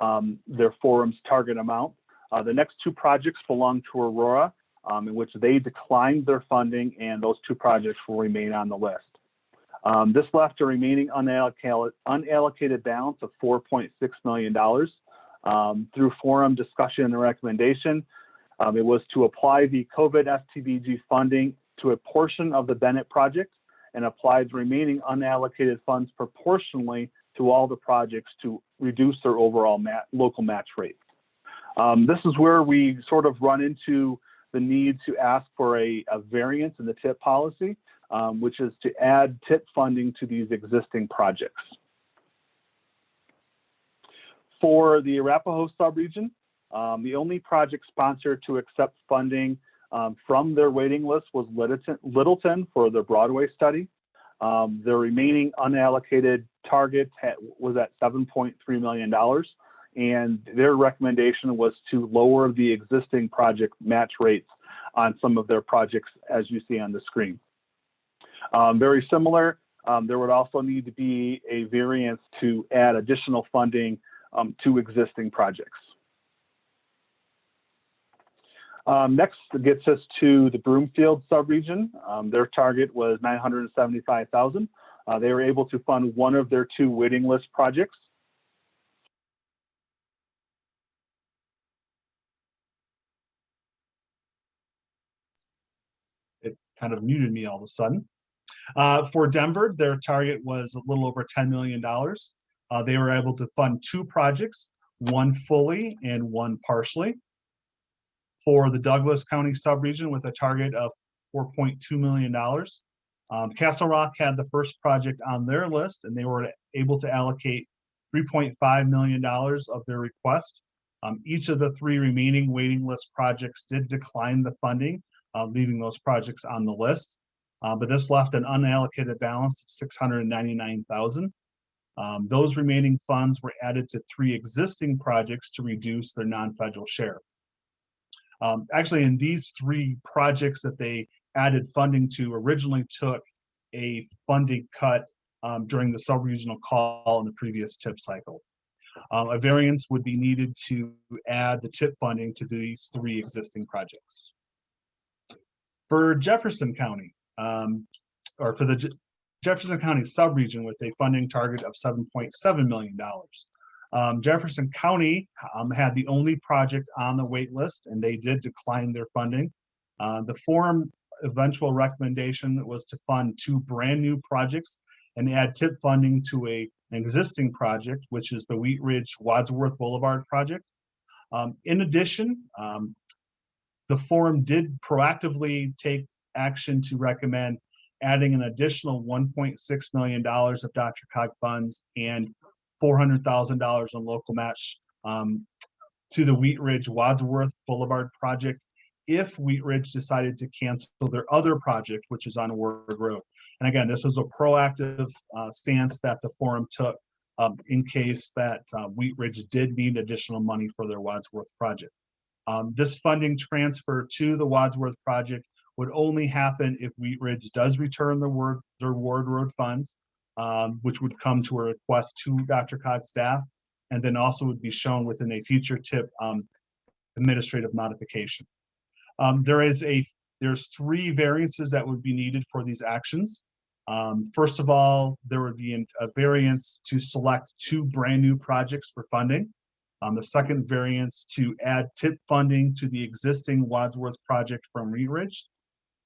um, their forum's target amount. Uh, the next two projects belong to Aurora, um, in which they declined their funding, and those two projects will remain on the list. Um, this left a remaining unallocated, unallocated balance of $4.6 million. Um, through forum discussion and recommendation, um, it was to apply the COVID STBG funding to a portion of the Bennett project and apply the remaining unallocated funds proportionally to all the projects to reduce their overall mat local match rate. Um, this is where we sort of run into the need to ask for a, a variance in the TIP policy, um, which is to add TIP funding to these existing projects. For the Arapahoe subregion, um, the only project sponsor to accept funding um, from their waiting list was Littleton, for the Broadway study. Um, the remaining unallocated target was at $7.3 million, and their recommendation was to lower the existing project match rates on some of their projects, as you see on the screen. Um, very similar, um, there would also need to be a variance to add additional funding um, to existing projects. Um, next gets us to the Broomfield subregion. Um, their target was 975,000. Uh, they were able to fund one of their two waiting list projects. It kind of muted me all of a sudden. Uh, for Denver, their target was a little over $10 million. Uh, they were able to fund two projects, one fully and one partially for the Douglas County subregion with a target of $4.2 million. Um, Castle Rock had the first project on their list and they were able to allocate $3.5 million of their request. Um, each of the three remaining waiting list projects did decline the funding, uh, leaving those projects on the list. Uh, but this left an unallocated balance of 699,000. Um, those remaining funds were added to three existing projects to reduce their non-federal share. Um, actually, in these three projects that they added funding to originally took a funding cut um, during the sub-regional call in the previous TIP cycle. Um, a variance would be needed to add the TIP funding to these three existing projects. For Jefferson County, um, or for the Je Jefferson County subregion with a funding target of $7.7 million. Um, Jefferson County um, had the only project on the wait list and they did decline their funding. Uh, the forum eventual recommendation was to fund two brand new projects and add tip funding to a, an existing project, which is the Wheat Ridge Wadsworth Boulevard project. Um, in addition, um, the forum did proactively take action to recommend adding an additional $1.6 million of Dr. Cog funds and $400,000 in local match um, to the Wheat Ridge Wadsworth Boulevard project if Wheat Ridge decided to cancel their other project, which is on Ward Road. And again, this is a proactive uh, stance that the forum took um, in case that uh, Wheat Ridge did need additional money for their Wadsworth project. Um, This funding transfer to the Wadsworth project would only happen if Wheat Ridge does return the word, their Ward Road funds, um, which would come to a request to DRCOG's staff, and then also would be shown within a future tip um, administrative modification. Um, There is a, there's three variances that would be needed for these actions. Um, First of all, there would be a variance to select two brand-new projects for funding. Um, The second variance to add tip funding to the existing Wadsworth project from Ridge.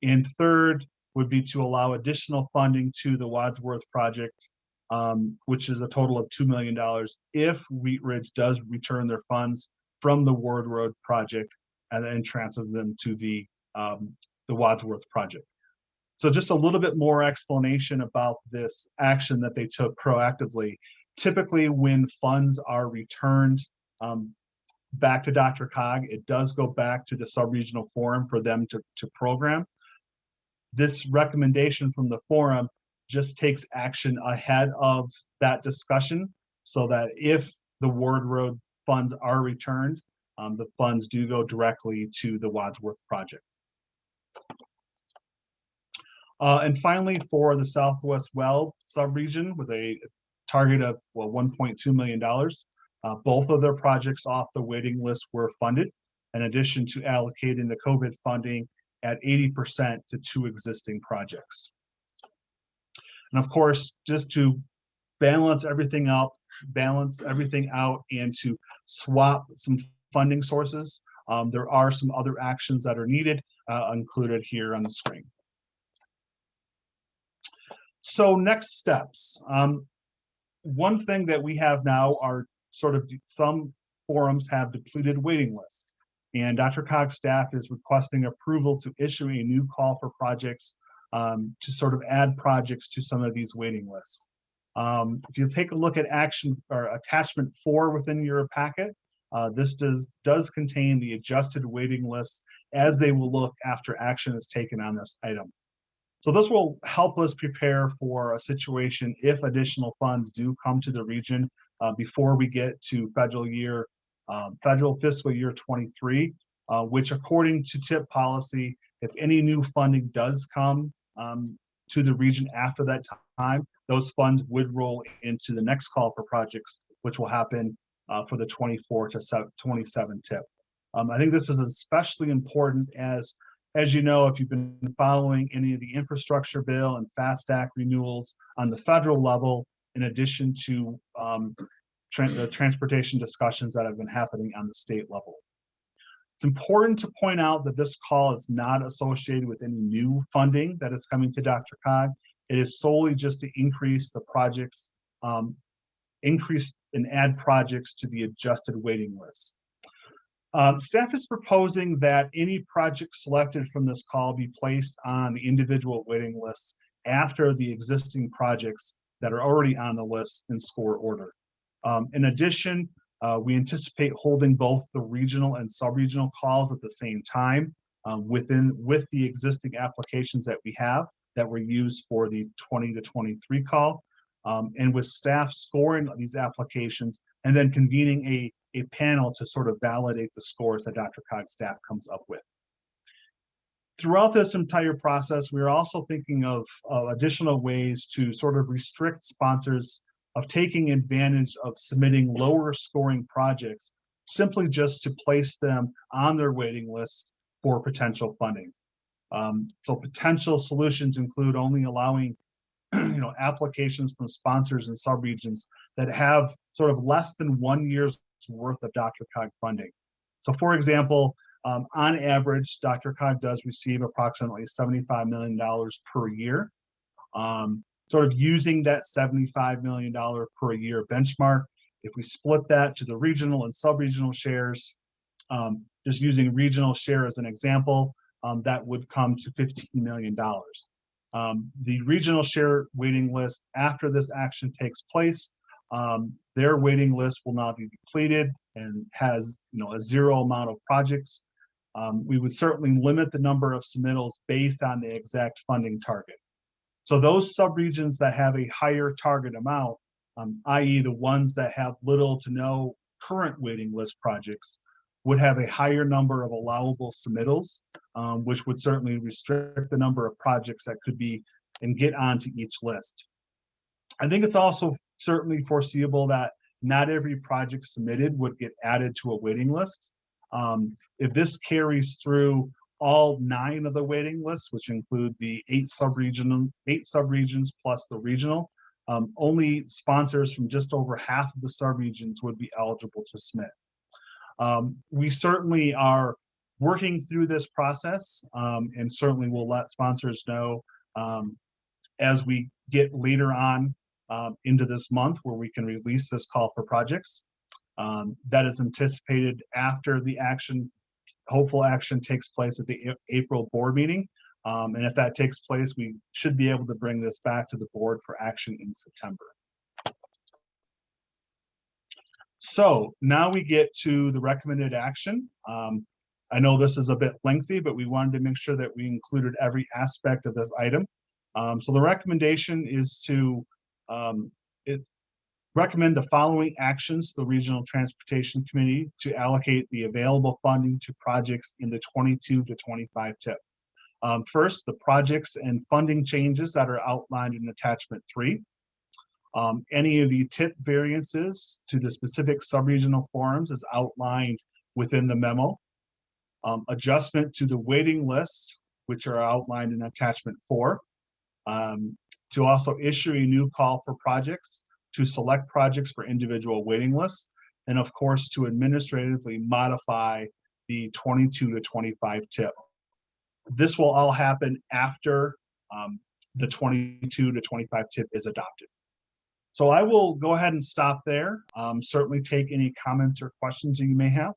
And third would be to allow additional funding to the Wadsworth project, um, which is a total of $2 million if Wheat Ridge does return their funds from the Ward Road project and then transfer them to the, um, the Wadsworth project. So just a little bit more explanation about this action that they took proactively. Typically, when funds are returned um, back to DRCOG, it does go back to the sub-regional forum for them to, to program. This recommendation from the forum just takes action ahead of that discussion so that if the Ward Road funds are returned, um, the funds do go directly to the Wadsworth project. Uh, and finally, for the Southwest Weld subregion with a target of, well, one point two million dollars. Uh, both of their projects off the waiting list were funded, in addition to allocating the COVID funding at eighty percent to two existing projects. And of course, just to balance everything out, balance everything out and to swap some funding sources, um, there are some other actions that are needed, uh, included here on the screen. So next steps. Um, one thing that we have now are sort of some forums have depleted waiting lists. And DRCOG's staff is requesting approval to issue a new call for projects um, to sort of add projects to some of these waiting lists. Um, if you take a look at action or attachment four within your packet, uh, this does does contain the adjusted waiting lists as they will look after action is taken on this item. So this will help us prepare for a situation if additional funds do come to the region uh, before we get to federal year, um, federal fiscal year 23, uh, which according to TIP policy, if any new funding does come um, to the region after that time, those funds would roll into the next call for projects, which will happen uh, for the 24 to 27 tip. Um, I think this is especially important as as you know, if you've been following any of the infrastructure bill and FAST Act renewals on the federal level, in addition to um, tran- the transportation discussions that have been happening on the state level. It's important to point out that this call is not associated with any new funding that is coming to Dr. Cog. It is solely just to increase the projects, um, increase and add projects to the adjusted waiting list. Um, staff is proposing that any project selected from this call be placed on the individual waiting lists after the existing projects that are already on the list in score order. Um, in addition, uh, we anticipate holding both the regional and sub-regional calls at the same time um, within with the existing applications that we have that were used for the 20 to 23 call. Um, and with staff scoring these applications and then convening a a panel to sort of validate the scores that DRCOG's staff comes up with. Throughout this entire process, we're also thinking of uh, additional ways to sort of restrict sponsors of taking advantage of submitting lower scoring projects simply just to place them on their waiting list for potential funding. Um, so potential solutions include only allowing you know applications from sponsors and subregions that have sort of less than one year's worth of Dr. Cog funding. So for example, um, on average, DRCOG does receive approximately $75 million per year. Um, sort of using that $75 million per year benchmark, if we split that to the regional and sub-regional shares, um, just using regional share as an example, um, that would come to $15 million. Um, the regional share waiting list after this action takes place um, their waiting list will now be depleted and has, you know, a zero amount of projects. Um, we would certainly limit the number of submittals based on the exact funding target. So those subregions that have a higher target amount, um, i.e. the ones that have little to no current waiting list projects, would have a higher number of allowable submittals, um, which would certainly restrict the number of projects that could be and get onto each list. I think it's also certainly foreseeable that not every project submitted would get added to a waiting list. Um, if this carries through all nine of the waiting lists, which include the eight sub-regional, eight subregions plus the regional, um, only sponsors from just over half of the subregions would be eligible to submit. Um, we certainly are working through this process um, and certainly will let sponsors know um, as we get later on um, into this month where we can release this call for projects. Um, that is anticipated after the action, hopeful action takes place at the April board meeting. Um, and if that takes place, we should be able to bring this back to the board for action in September. So now we get to the recommended action. Um, I know this is a bit lengthy, but we wanted to make sure that we included every aspect of this item. Um, so the recommendation is to um, recommend the following actions to the Regional Transportation Committee to allocate the available funding to projects in the 22 to 25 tip. Um, first, the projects and funding changes that are outlined in attachment three. Um, any of the tip variances to the specific subregional forums is outlined within the memo. Um, adjustment to the waiting lists, which are outlined in attachment four. Um, to also issue a new call for projects, to select projects for individual waiting lists, and of course, to administratively modify the 22 to 25 tip. This will all happen after um, the 22 to 25 tip is adopted. So I will go ahead and stop there. Um, certainly take any comments or questions that you may have.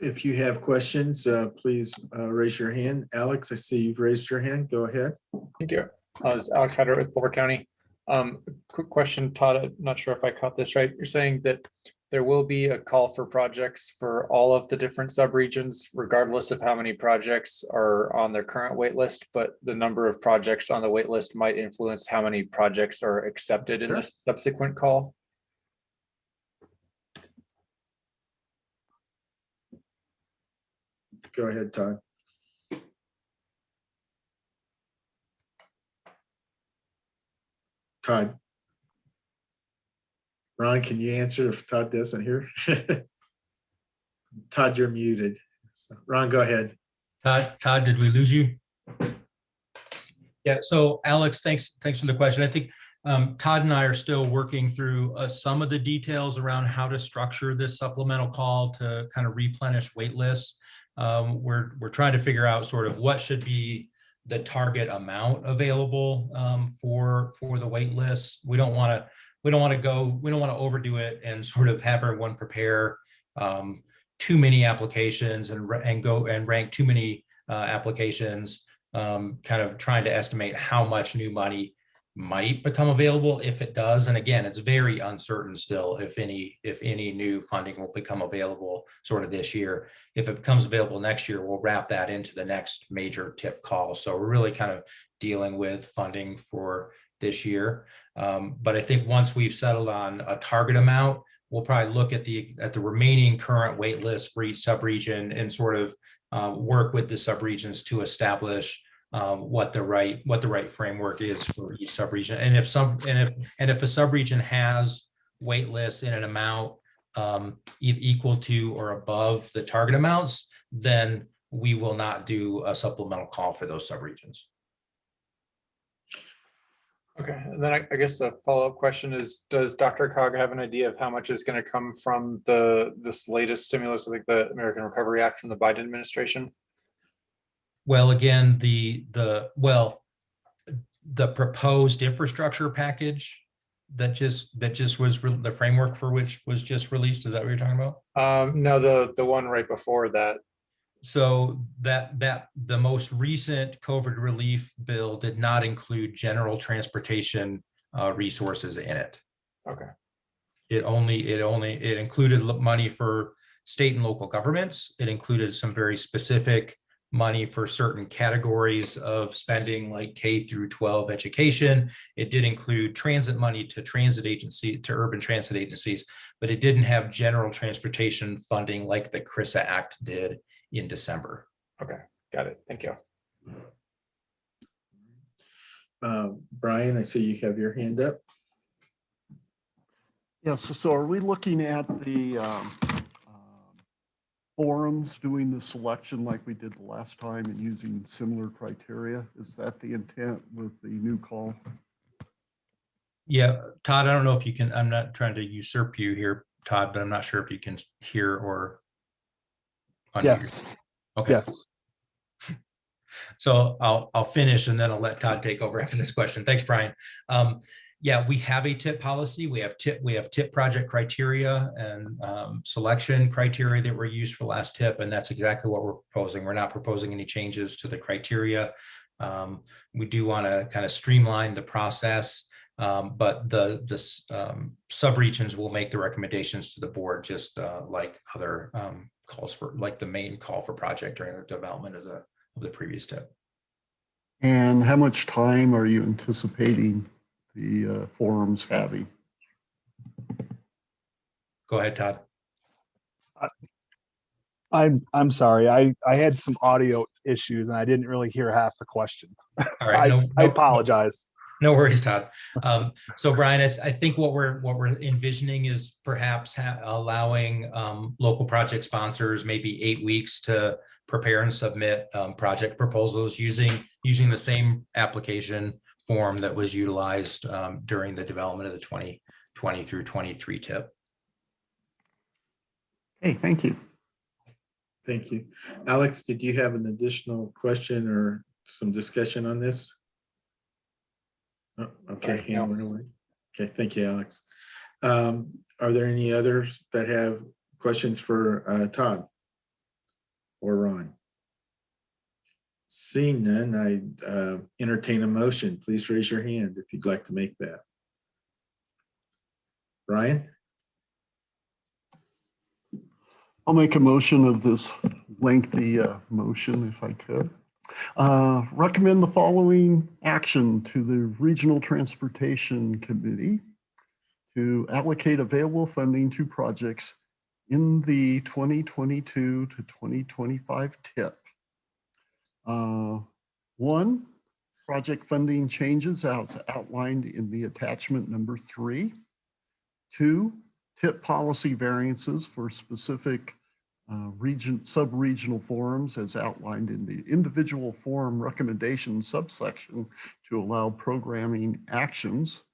If you have questions, uh, please uh, raise your hand. Alex, I see you've raised your hand. Go ahead. Thank you. Uh, it's Alex Hyder with Boulder County. Um, quick question, Todd, I'm not sure if I caught this right. You're saying that there will be a call for projects for all of the different subregions, regardless of how many projects are on their current waitlist, but the number of projects on the waitlist might influence how many projects are accepted in the subsequent call? Go ahead, Todd. Todd. Ron, can you answer if Todd doesn't hear? Todd, you're muted. So, Ron, go ahead. Todd, Todd, did we lose you? Yeah, so Alex, thanks, thanks for the question. I think um, Todd and I are still working through uh, some of the details around how to structure this supplemental call to kind of replenish wait lists. Um, we're, we're trying to figure out sort of what should be the target amount available um, for, for the wait lists. We don't want to, we don't want to go, we don't want to overdo it and sort of have everyone prepare um, too many applications and, and go and rank too many uh, applications, um, kind of trying to estimate how much new money might become available if it does. And again, it's very uncertain still if any, if any new funding will become available sort of this year. If it becomes available next year, we'll wrap that into the next major tip call. So we're really kind of dealing with funding for this year. Um, but I think once we've settled on a target amount, we'll probably look at the at the remaining current wait list for each subregion and sort of uh, work with the subregions to establish um, what the right what the right framework is for each subregion. And if some and if and if a subregion has wait lists in an amount um, equal to or above the target amounts, then we will not do a supplemental call for those subregions. Okay, and then I, I guess a follow-up question is, does DRCOG have an idea of how much is going to come from the, this latest stimulus, I think the American Recovery Act from the Biden administration? Well, again, the, the, well, the proposed infrastructure package that just, that just was, the framework for which was just released, is that what you're talking about? Um, no, the, the one right before that. So that, that, the most recent COVID relief bill did not include general transportation uh, resources in it. Okay. It only, it only, it included money for state and local governments. It included some very specific money for certain categories of spending like K through 12 education. It did include transit money to transit agency, to urban transit agencies, but it didn't have general transportation funding like the CRISA Act did in December. Okay, got it. Thank you. Uh, Brian, I see you have your hand up. Yes, so are we looking at the um, um, forums, doing the selection like we did the last time and using similar criteria? Is that the intent with the new call? Yeah, Todd, I don't know if you can, I'm not trying to usurp you here, Todd, but I'm not sure if you can hear or. unmute Yes, Okay. yes. So I'll, I'll finish and then I'll let Todd take over after this question. Thanks, Brian. Um, yeah, we have a tip policy. We have tip, we have tip project criteria and um, selection criteria that were used for last tip, and that's exactly what we're proposing. We're not proposing any changes to the criteria. Um, we do want to kind of streamline the process, um, but the this um, subregions will make the recommendations to the board, just uh, like other um, calls for, like the main call for project during the development of the of the previous tip. And how much time are you anticipating the uh, forums having? Go ahead, Todd. I'm, I'm sorry. I, I had some audio issues and I didn't really hear half the question. All right. I, no- I apologize. No worries, Todd. Um, so Brian, I, I think what we're, what we're envisioning is perhaps ha- allowing, um, local project sponsors maybe eight weeks to prepare and submit, um, project proposals using, using the same application form that was utilized, um, during the development of the twenty twenty through twenty-three tip. Hey, thank you. Thank you. Alex, did you have an additional question or some discussion on this? Oh, Okay, Sorry, no. hand went away. Okay, thank you, Alex. Um, Are there any others that have questions for uh, Todd? Or Ron? Seeing none, I uh, entertain a motion. Please raise your hand if you'd like to make that. Brian? I'll make a motion of this lengthy uh, motion if I could. Uh, Recommend the following action to the Regional Transportation Committee to allocate available funding to projects in the 2022 to 2025 tip. Uh, One, project funding changes as outlined in the attachment number three. Two, tip policy variances for specific uh, region, sub-regional forums as outlined in the individual forum recommendation subsection to allow programming actions.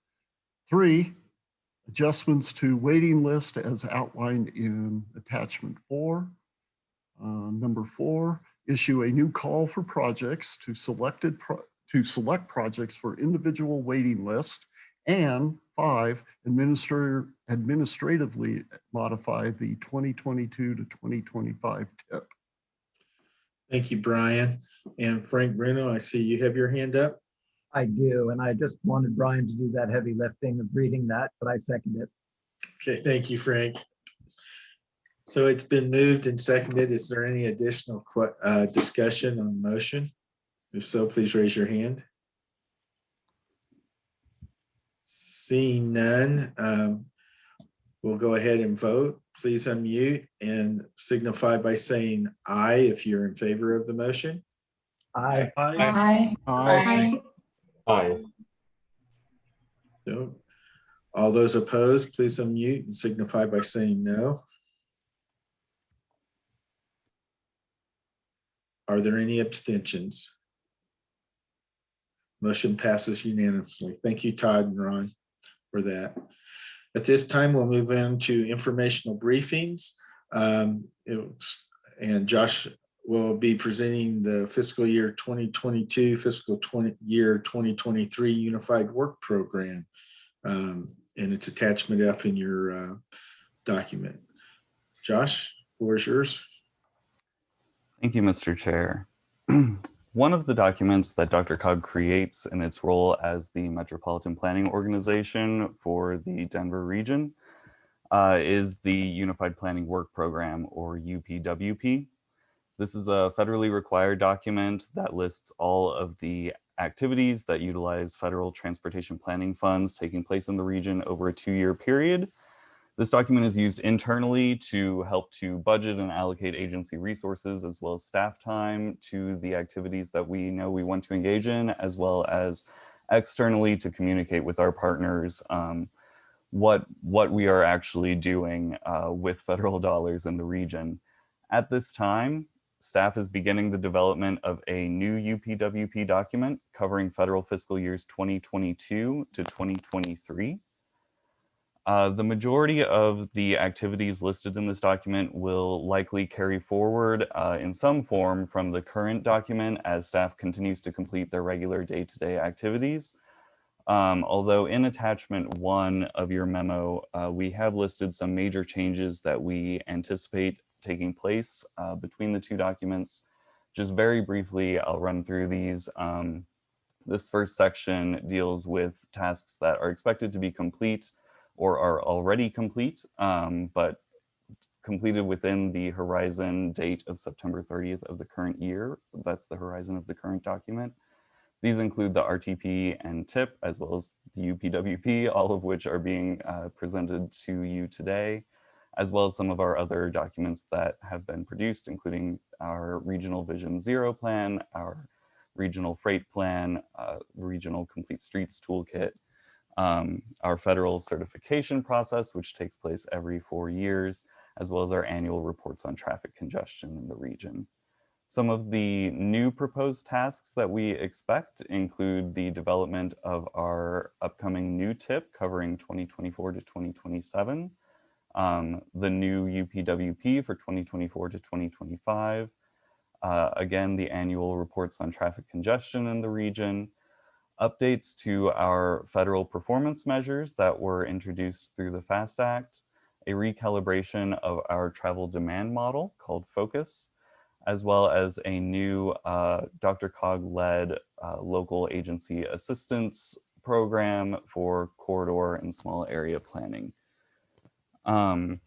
Three, adjustments to waiting list as outlined in attachment four. Uh, Number four, issue a new call for projects to selected, pro- to select projects for individual waiting list. And five, administrator, administratively modify the 2022 to 2025 tip. Thank you, Brian. And Frank Bruno, I see you have your hand up. I do, and I just wanted Brian to do that heavy lifting of reading that, but I second it. Okay, thank you, Frank. So it's been moved and seconded. Is there any additional uh, discussion on the motion? If so, please raise your hand. Seeing none, um, we'll go ahead and vote. Please unmute and signify by saying aye if you're in favor of the motion. Aye. Aye. Aye. Aye. No. All those opposed, please unmute and signify by saying no. Are there any abstentions? Motion passes unanimously. Thank you, Todd and Ron, for that. At this time, we'll move into informational briefings. Um, it And Josh will be presenting the fiscal year 2022, fiscal 20, year 2023 Unified Work Program. Um, And it's attachment F in your uh, document. Josh, floor is yours. Thank you, Mr. Chair. one of the documents that DRCOG creates in its role as the Metropolitan Planning Organization for the Denver region uh, is the Unified Planning Work Program or UPWP. This is a federally required document that lists all of the activities that utilize federal transportation planning funds taking place in the region over a two-year period. This document is used internally to help to budget and allocate agency resources as well as staff time to the activities that we know we want to engage in, as well as externally to communicate with our partners um, what, what we are actually doing uh, with federal dollars in the region. At this time, staff is beginning the development of a new UPWP document covering federal fiscal years 2022 to 2023. Uh, the majority of the activities listed in this document will likely carry forward uh, in some form from the current document as staff continues to complete their regular day-to-day -day activities. Um, although in attachment one of your memo, uh, we have listed some major changes that we anticipate taking place uh, between the two documents. Just very briefly, I'll run through these. Um, this first section deals with tasks that are expected to be complete or are already complete, um, but completed within the horizon date of September 30th of the current year. That's the horizon of the current document. These include the RTP and TIP, as well as the UPWP, all of which are being uh, presented to you today, as well as some of our other documents that have been produced, including our Regional Vision Zero plan, our Regional Freight Plan, uh, Regional Complete Streets Toolkit, um, our federal certification process, which takes place every four years, as well as our annual reports on traffic congestion in the region. Some of the new proposed tasks that we expect include the development of our upcoming new tip covering 2024 to 2027, um, the new UPWP for 2024 to 2025, uh, again, the annual reports on traffic congestion in the region, updates to our federal performance measures that were introduced through the FAST Act, a recalibration of our travel demand model called FOCUS, as well as a new uh, DRCOG-led uh, local agency assistance program for corridor and small area planning. Um,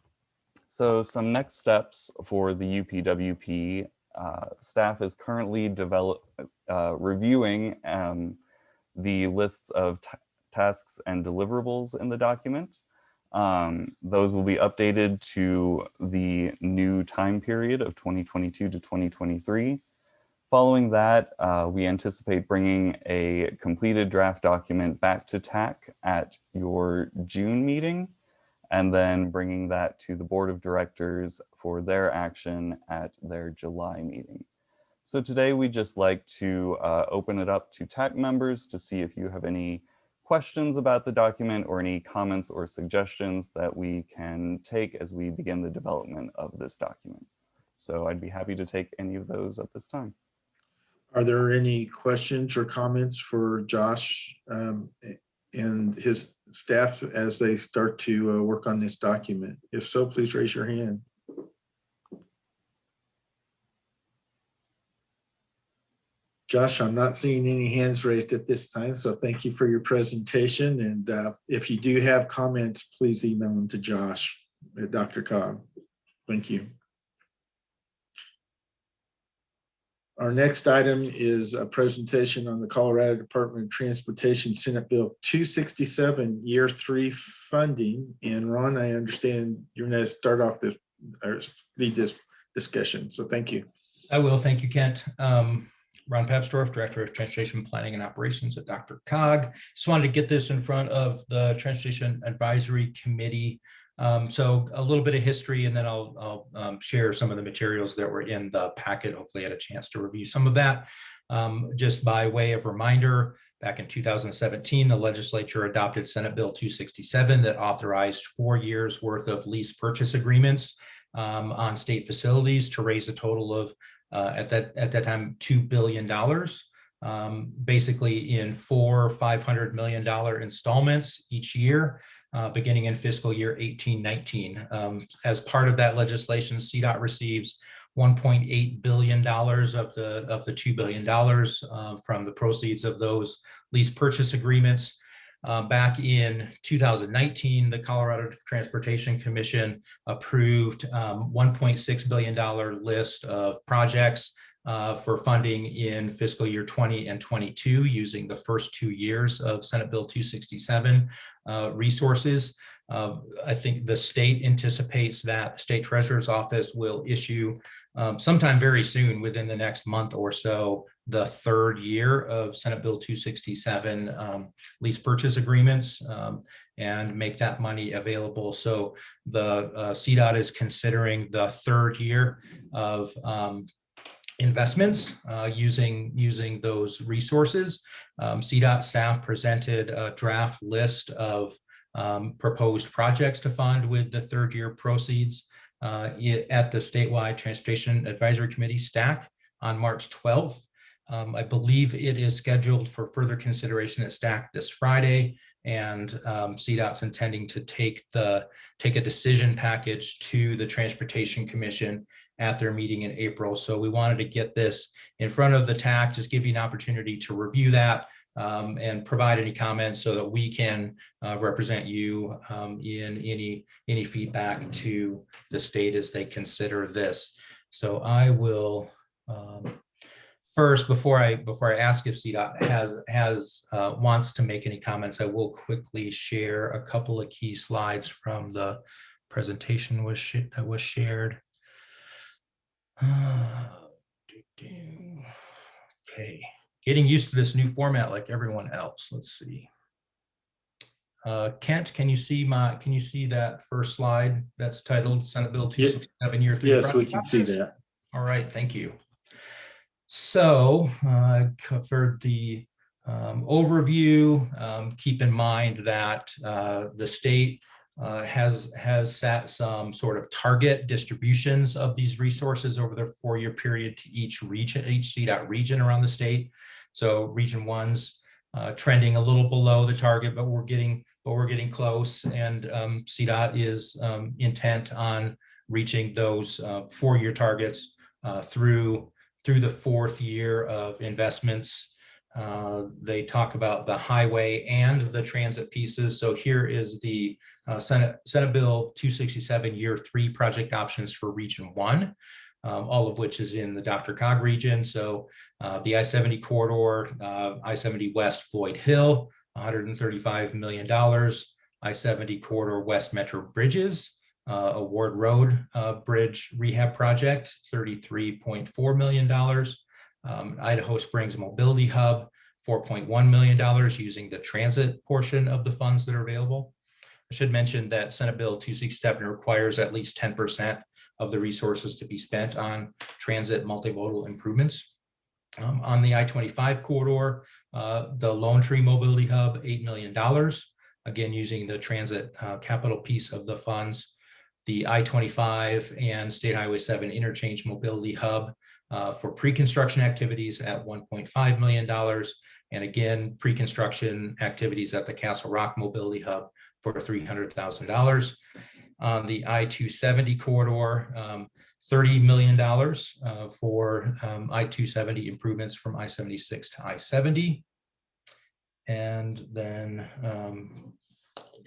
so some next steps for the UPWP, uh, staff is currently develop, uh, reviewing um, the lists of tasks and deliverables in the document. Um, those will be updated to the new time period of 2022 to 2023. Following that, uh, we anticipate bringing a completed draft document back to TAC at your June meeting, and then bringing that to the board of directors for their action at their July meeting. So today we just like to uh, open it up to TAC members to see if you have any questions about the document or any comments or suggestions that we can take as we begin the development of this document. So I'd be happy to take any of those at this time. Are there any questions or comments for Josh um, and his staff as they start to uh, work on this document? If so, please raise your hand. Josh, I'm not seeing any hands raised at this time, so thank you for your presentation. And uh, if you do have comments, please email them to Josh at DRCOG. Thank you. Our next item is a presentation on the Colorado Department of Transportation Senate Bill 267 Year 3 funding. And Ron, I understand you're going to start off this or lead this discussion. So thank you. I will. Thank you, Kent. Um, Ron Papsdorf, Director of Transportation Planning and Operations at DRCOG. Just wanted to get this in front of the Transportation Advisory Committee. Um, so a little bit of history, and then I'll, I'll um, share some of the materials that were in the packet. Hopefully, I had a chance to review some of that. Um, just by way of reminder, back in 2017, the legislature adopted Senate Bill 267 that authorized four years worth of lease purchase agreements um, on state facilities to raise a total of uh, at that at that time two billion dollars, um, basically in four five hundred million dollar installments each year, uh, beginning in fiscal year eighteen nineteen. Um, as part of that legislation, CDOT receives 1.8 billion dollars of the of the two billion dollars uh, from the proceeds of those lease purchase agreements. Uh, back in 2019, the Colorado Transportation Commission approved um, 1.6 billion dollar list of projects uh, for funding in fiscal year 20 and 22 using the first two years of Senate Bill 267 uh, resources. Uh, I think the state anticipates that the state treasurer's office will issue um, sometime very soon within the next month or so, the third year of Senate Bill 267 um, lease purchase agreements um, and make that money available. So the uh, CDOT is considering the third year of um, investments uh, using using those resources. Um, CDOT staff presented a draft list of um, proposed projects to fund with the third year proceeds uh, at the statewide Transportation Advisory Committee STAC on March 12th. Um, I believe it is scheduled for further consideration at STAC this Friday. And um, CDOT's intending to take the take a decision package to the Transportation Commission at their meeting in April. So we wanted to get this in front of the TAC, just give you an opportunity to review that um, and provide any comments so that we can uh, represent you um, in any any feedback to the state as they consider this. So I will um, first before I before I ask if CDOT has has uh, wants to make any comments, I will quickly share a couple of key slides from the presentation was that was shared. Okay, getting used to this new format like everyone else. Let's see. Uh, Kent, can you see my, can you see that first slide that's titled Senate Bill Ye- 267 year three? Yes, we can see that. All right, thank you. So uh, I covered the um, overview. Um, Keep in mind that uh, the state uh, has, has set some sort of target distributions of these resources over the four-year period to each region, each CDOT region around the state. So region one's uh, trending a little below the target, but we're getting, but we're getting close. And um, CDOT is um, intent on reaching those uh, four-year targets uh, through through the fourth year of investments. Uh, They talk about the highway and the transit pieces. So here is the uh, Senate, Senate Bill 267 Year Three project options for Region One, um, all of which is in the DRCOG region. So uh, the I-70 corridor, uh, I-70 West Floyd Hill, $135 million. I-70 corridor West Metro Bridges, uh, a Ward Road uh, Bridge rehab project, $33.4 million. Um, Idaho Springs Mobility Hub, $4.1 million using the transit portion of the funds that are available. I should mention that Senate Bill 267 requires at least 10% of the resources to be spent on transit multimodal improvements. Um, on the I-25 corridor, uh, the Lone Tree Mobility Hub, $8 million, again, using the transit uh, capital piece of the funds the I-25 and State Highway 7 Interchange Mobility Hub uh, for pre-construction activities at $1.5 million. And again, pre-construction activities at the Castle Rock Mobility Hub for $300,000. On the I-270 corridor, um, $30 million uh, for um, I-270 improvements from I-76 to I-70. And then um,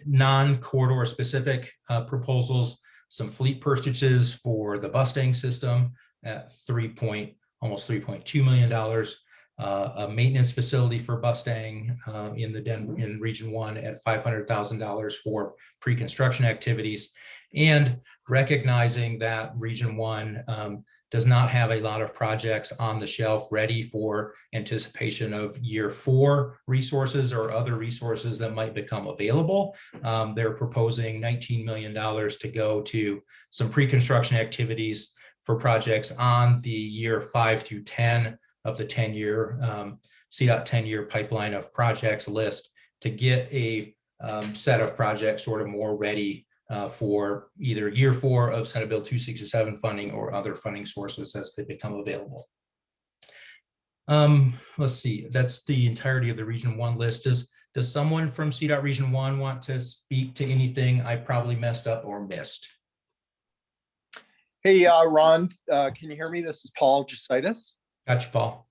non-corridor specific uh, proposals, some fleet purchases for the Bustang system at three point, almost three point two million dollars. Uh, a maintenance facility for Bustang uh, in the Den in Region One at five hundred thousand dollars for pre-construction activities, and recognizing that Region One um, does not have a lot of projects on the shelf ready for anticipation of year four resources or other resources that might become available. Um, they're proposing $19 million to go to some pre-construction activities for projects on the year five through 10 of the 10-year um, CDOT 10-year pipeline of projects list to get a um, set of projects sort of more ready uh, for either year four of Senate Bill 267 funding or other funding sources as they become available. Um, let's see, that's the entirety of the Region One list. Does, does someone from CDOT Region One want to speak to anything I probably messed up or missed? Hey, uh, Ron, uh, can you hear me? This is Paul Jesaitis. Gotcha, Paul.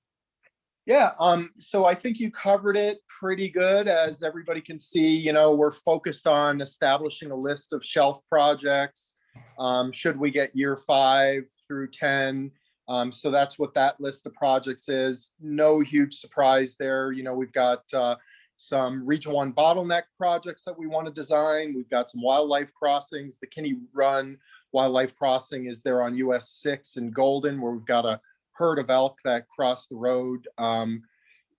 Yeah, um, so I think you covered it pretty good. As everybody can see, you know, we're focused on establishing a list of shelf projects. Um, should we get year five through 10? Um, so that's what that list of projects is. No huge surprise there. You know, we've got uh, some region one bottleneck projects that we want to design. We've got some wildlife crossings. The Kinney Run Wildlife Crossing is there on US six in Golden, where we've got a herd of elk that cross the road um,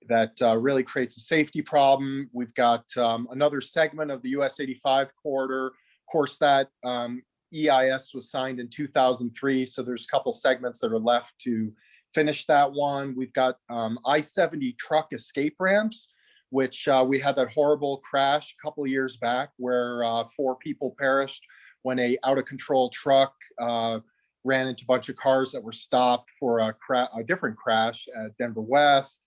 that uh, really creates a safety problem. We've got um, another segment of the US 85 corridor. Of course, that um, EIS was signed in 2003, so there's a couple segments that are left to finish that one. We've got um, I-70 truck escape ramps, which uh, we had that horrible crash a couple years back where uh, four people perished when a out of control truck uh, ran into a bunch of cars that were stopped for a, a different crash at Denver West,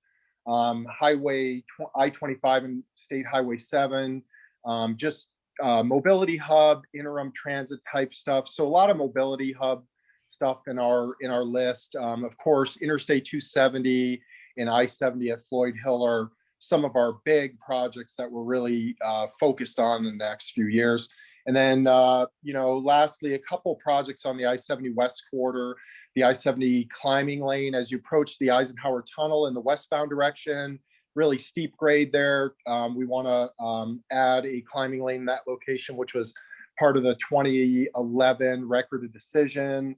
um, Highway I-25 and State Highway 7, um, just uh, mobility hub, interim transit type stuff. So a lot of mobility hub stuff in our in our list. Um, of course, Interstate 270 and I-70 at Floyd Hill are some of our big projects that we're really uh, focused on in the next few years. And then, uh, you know, lastly, a couple projects on the I-70 West Quarter, the I-70 climbing lane as you approach the Eisenhower Tunnel in the westbound direction, really steep grade there. Um, we want to um, add a climbing lane in that location, which was part of the 2011 record of decision.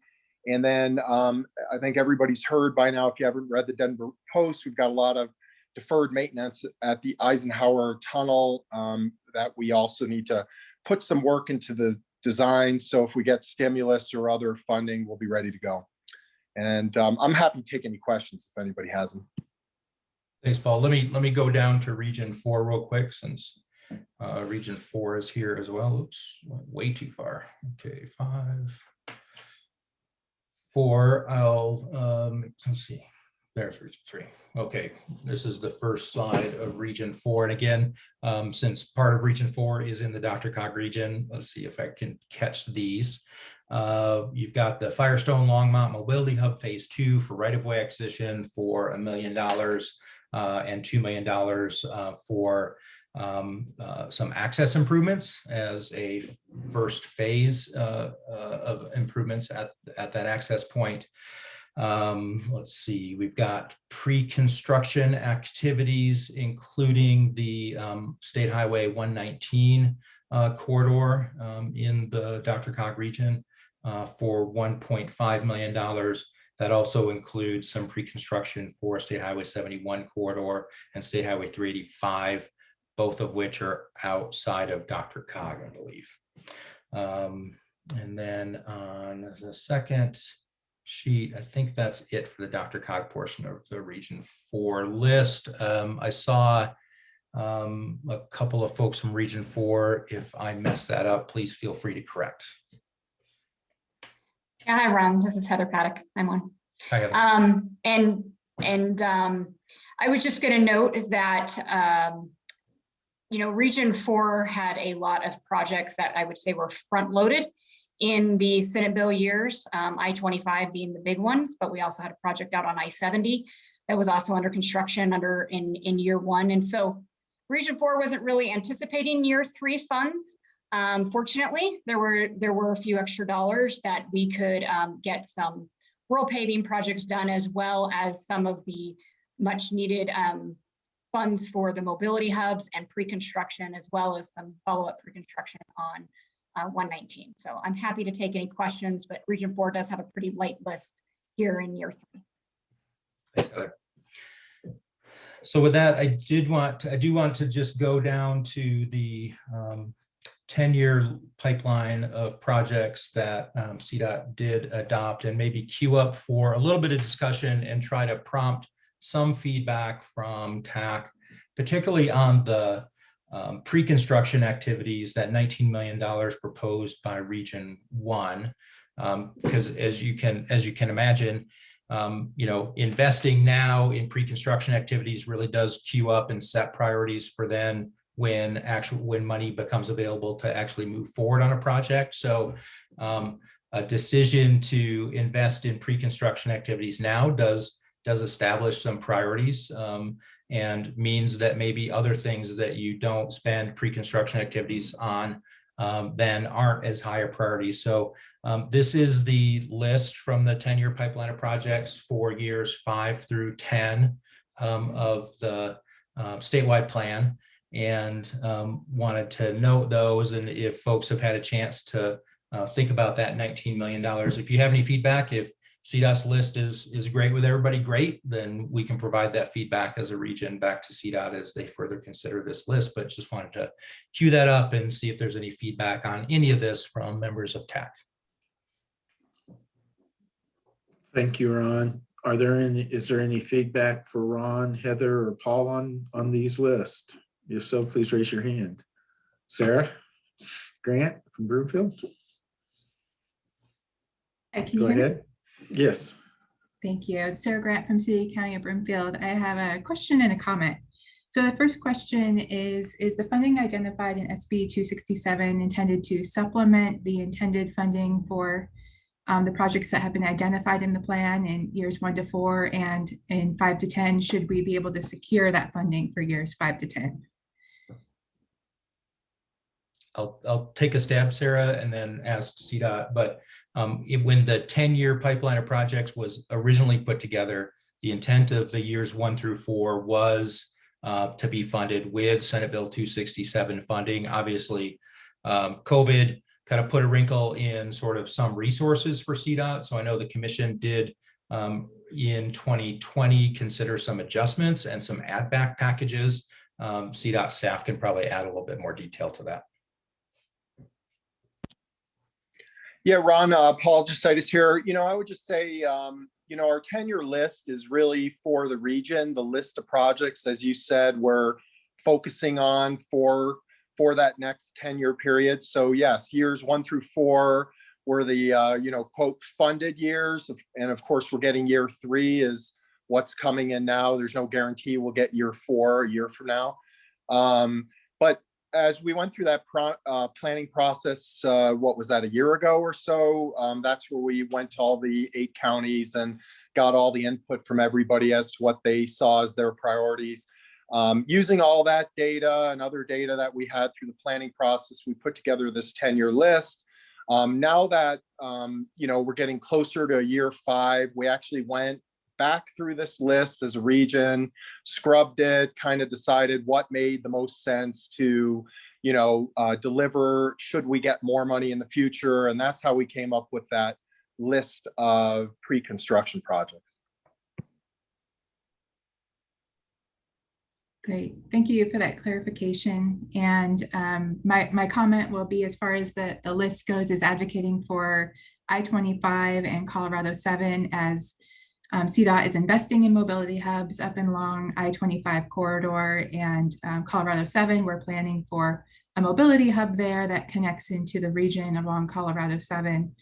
And then um, I think everybody's heard by now, if you haven't read the Denver Post, we've got a lot of deferred maintenance at the Eisenhower Tunnel um, that we also need to put some work into the design. So if we get stimulus or other funding, we'll be ready to go. And um, I'm happy to take any questions if anybody has them. Thanks, Paul. Let me let me go down to region four real quick since uh, region four is here as well. Oops, way too far. Okay, five, four. I'll um, let's see. There's region three. Okay, this is the first slide of region four. And again, um, since part of region four is in the DRCOG region, let's see if I can catch these. Uh, you've got the Firestone Longmont Mobility Hub Phase Two for right-of-way acquisition for a million dollars uh, and $2 million uh, for um, uh, some access improvements as a first phase uh, uh, of improvements at, at that access point. Um, let's see, we've got pre-construction activities, including the um, State Highway 119 uh, corridor um, in the DRCOG region uh, for $1.5 million. That also includes some pre-construction for State Highway 71 corridor and State Highway 385, both of which are outside of DRCOG, I believe. Um, and then on the second sheet, I think that's it for the DRCOG portion of the Region 4 list. Um, I saw um, a couple of folks from Region 4. If I mess that up, please feel free to correct. Yeah, hi, Ron. This is Heather Paddock. I'm on. Hi, Heather. Um, and and um, I was just going to note that um, you know Region Four had a lot of projects that I would say were front loaded in the Senate bill years. Um, I-25 being the big ones, but we also had a project out on I-70 that was also under construction under in in year one, and so Region Four wasn't really anticipating year three funds. Um, fortunately, there were there were a few extra dollars that we could um, get some rural paving projects done as well as some of the much needed um, funds for the mobility hubs and pre-construction as well as some follow-up pre-construction on uh, 119. So I'm happy to take any questions, but Region 4 does have a pretty light list here in year three. Thanks, Heather. So with that, I did want, I do want to just go down to the um, 10-year pipeline of projects that um, CDOT did adopt and maybe queue up for a little bit of discussion and try to prompt some feedback from TAC, particularly on the um, pre-construction activities, that $19 million proposed by Region 1. Um, because as you can as you can imagine, um, you know, investing now in pre-construction activities really does queue up and set priorities for then when actual when money becomes available to actually move forward on a project. So um, a decision to invest in pre-construction activities now does, does establish some priorities um, and means that maybe other things that you don't spend pre-construction activities on um, then aren't as high a priority. So um, this is the list from the 10-year pipeline of projects for years five through 10 um, of the uh, statewide plan and um, wanted to note those and if folks have had a chance to uh, think about that $19 million. If you have any feedback, if CDOT's list is, is great with everybody, great, then we can provide that feedback as a region back to CDOT as they further consider this list, but just wanted to cue that up and see if there's any feedback on any of this from members of TAC. Thank you, Ron. Are there any, is there any feedback for Ron, Heather, or Paul on, on these lists? If so, please raise your hand. Sarah Grant from Broomfield, Hi, can you go hear me? ahead. Yes, Thank you. It's Sarah Grant from City County of Broomfield. I have a question and a comment. So the first question is, is the funding identified in SB 267 intended to supplement the intended funding for um, the projects that have been identified in the plan in years one to four and in five to 10? Should we be able to secure that funding for years five to 10? I'll, I'll take a stab, Sarah, and then ask CDOT, but um, it- when the 10-year pipeline of projects was originally put together, the intent of the years one through four was uh, to be funded with Senate Bill 267 funding. Obviously, um, COVID kind of put a wrinkle in sort of some resources for CDOT. So I know the commission did um, in 2020 consider some adjustments and some add back packages. Um, CDOT staff can probably add a little bit more detail to that. Yeah, Ron, uh, Paul Jesaitis here. You know, I would just say, um, you know, our tenure list is really for the region. The list of projects, as you said, we're focusing on for for that next 10-year period. So yes, years one through four were the, uh, you know, quote, funded years. And of course, we're getting year three is what's coming in now. There's no guarantee we'll get year four a year from now. Um, but as we went through that pro, uh, planning process, uh, what was that, a year ago or so? Um, that's where we went to all the eight counties and got all the input from everybody as to what they saw as their priorities. Um, using all that data and other data that we had through the planning process, we put together this 10-year list. Um, now that, um, you know, we're getting closer to year five, we actually went back through this list as a region, scrubbed it, kind of decided what made the most sense to, you know, uh, deliver, should we get more money in the future? And that's how we came up with that list of pre-construction projects. Great, thank you for that clarification. And um, my, my comment will be as far as the, the list goes is advocating for I-25 and Colorado 7 as um, CDOT is investing in mobility hubs up and along I-25 corridor and um, Colorado 7, we're planning for a mobility hub there that connects into the region along Colorado 7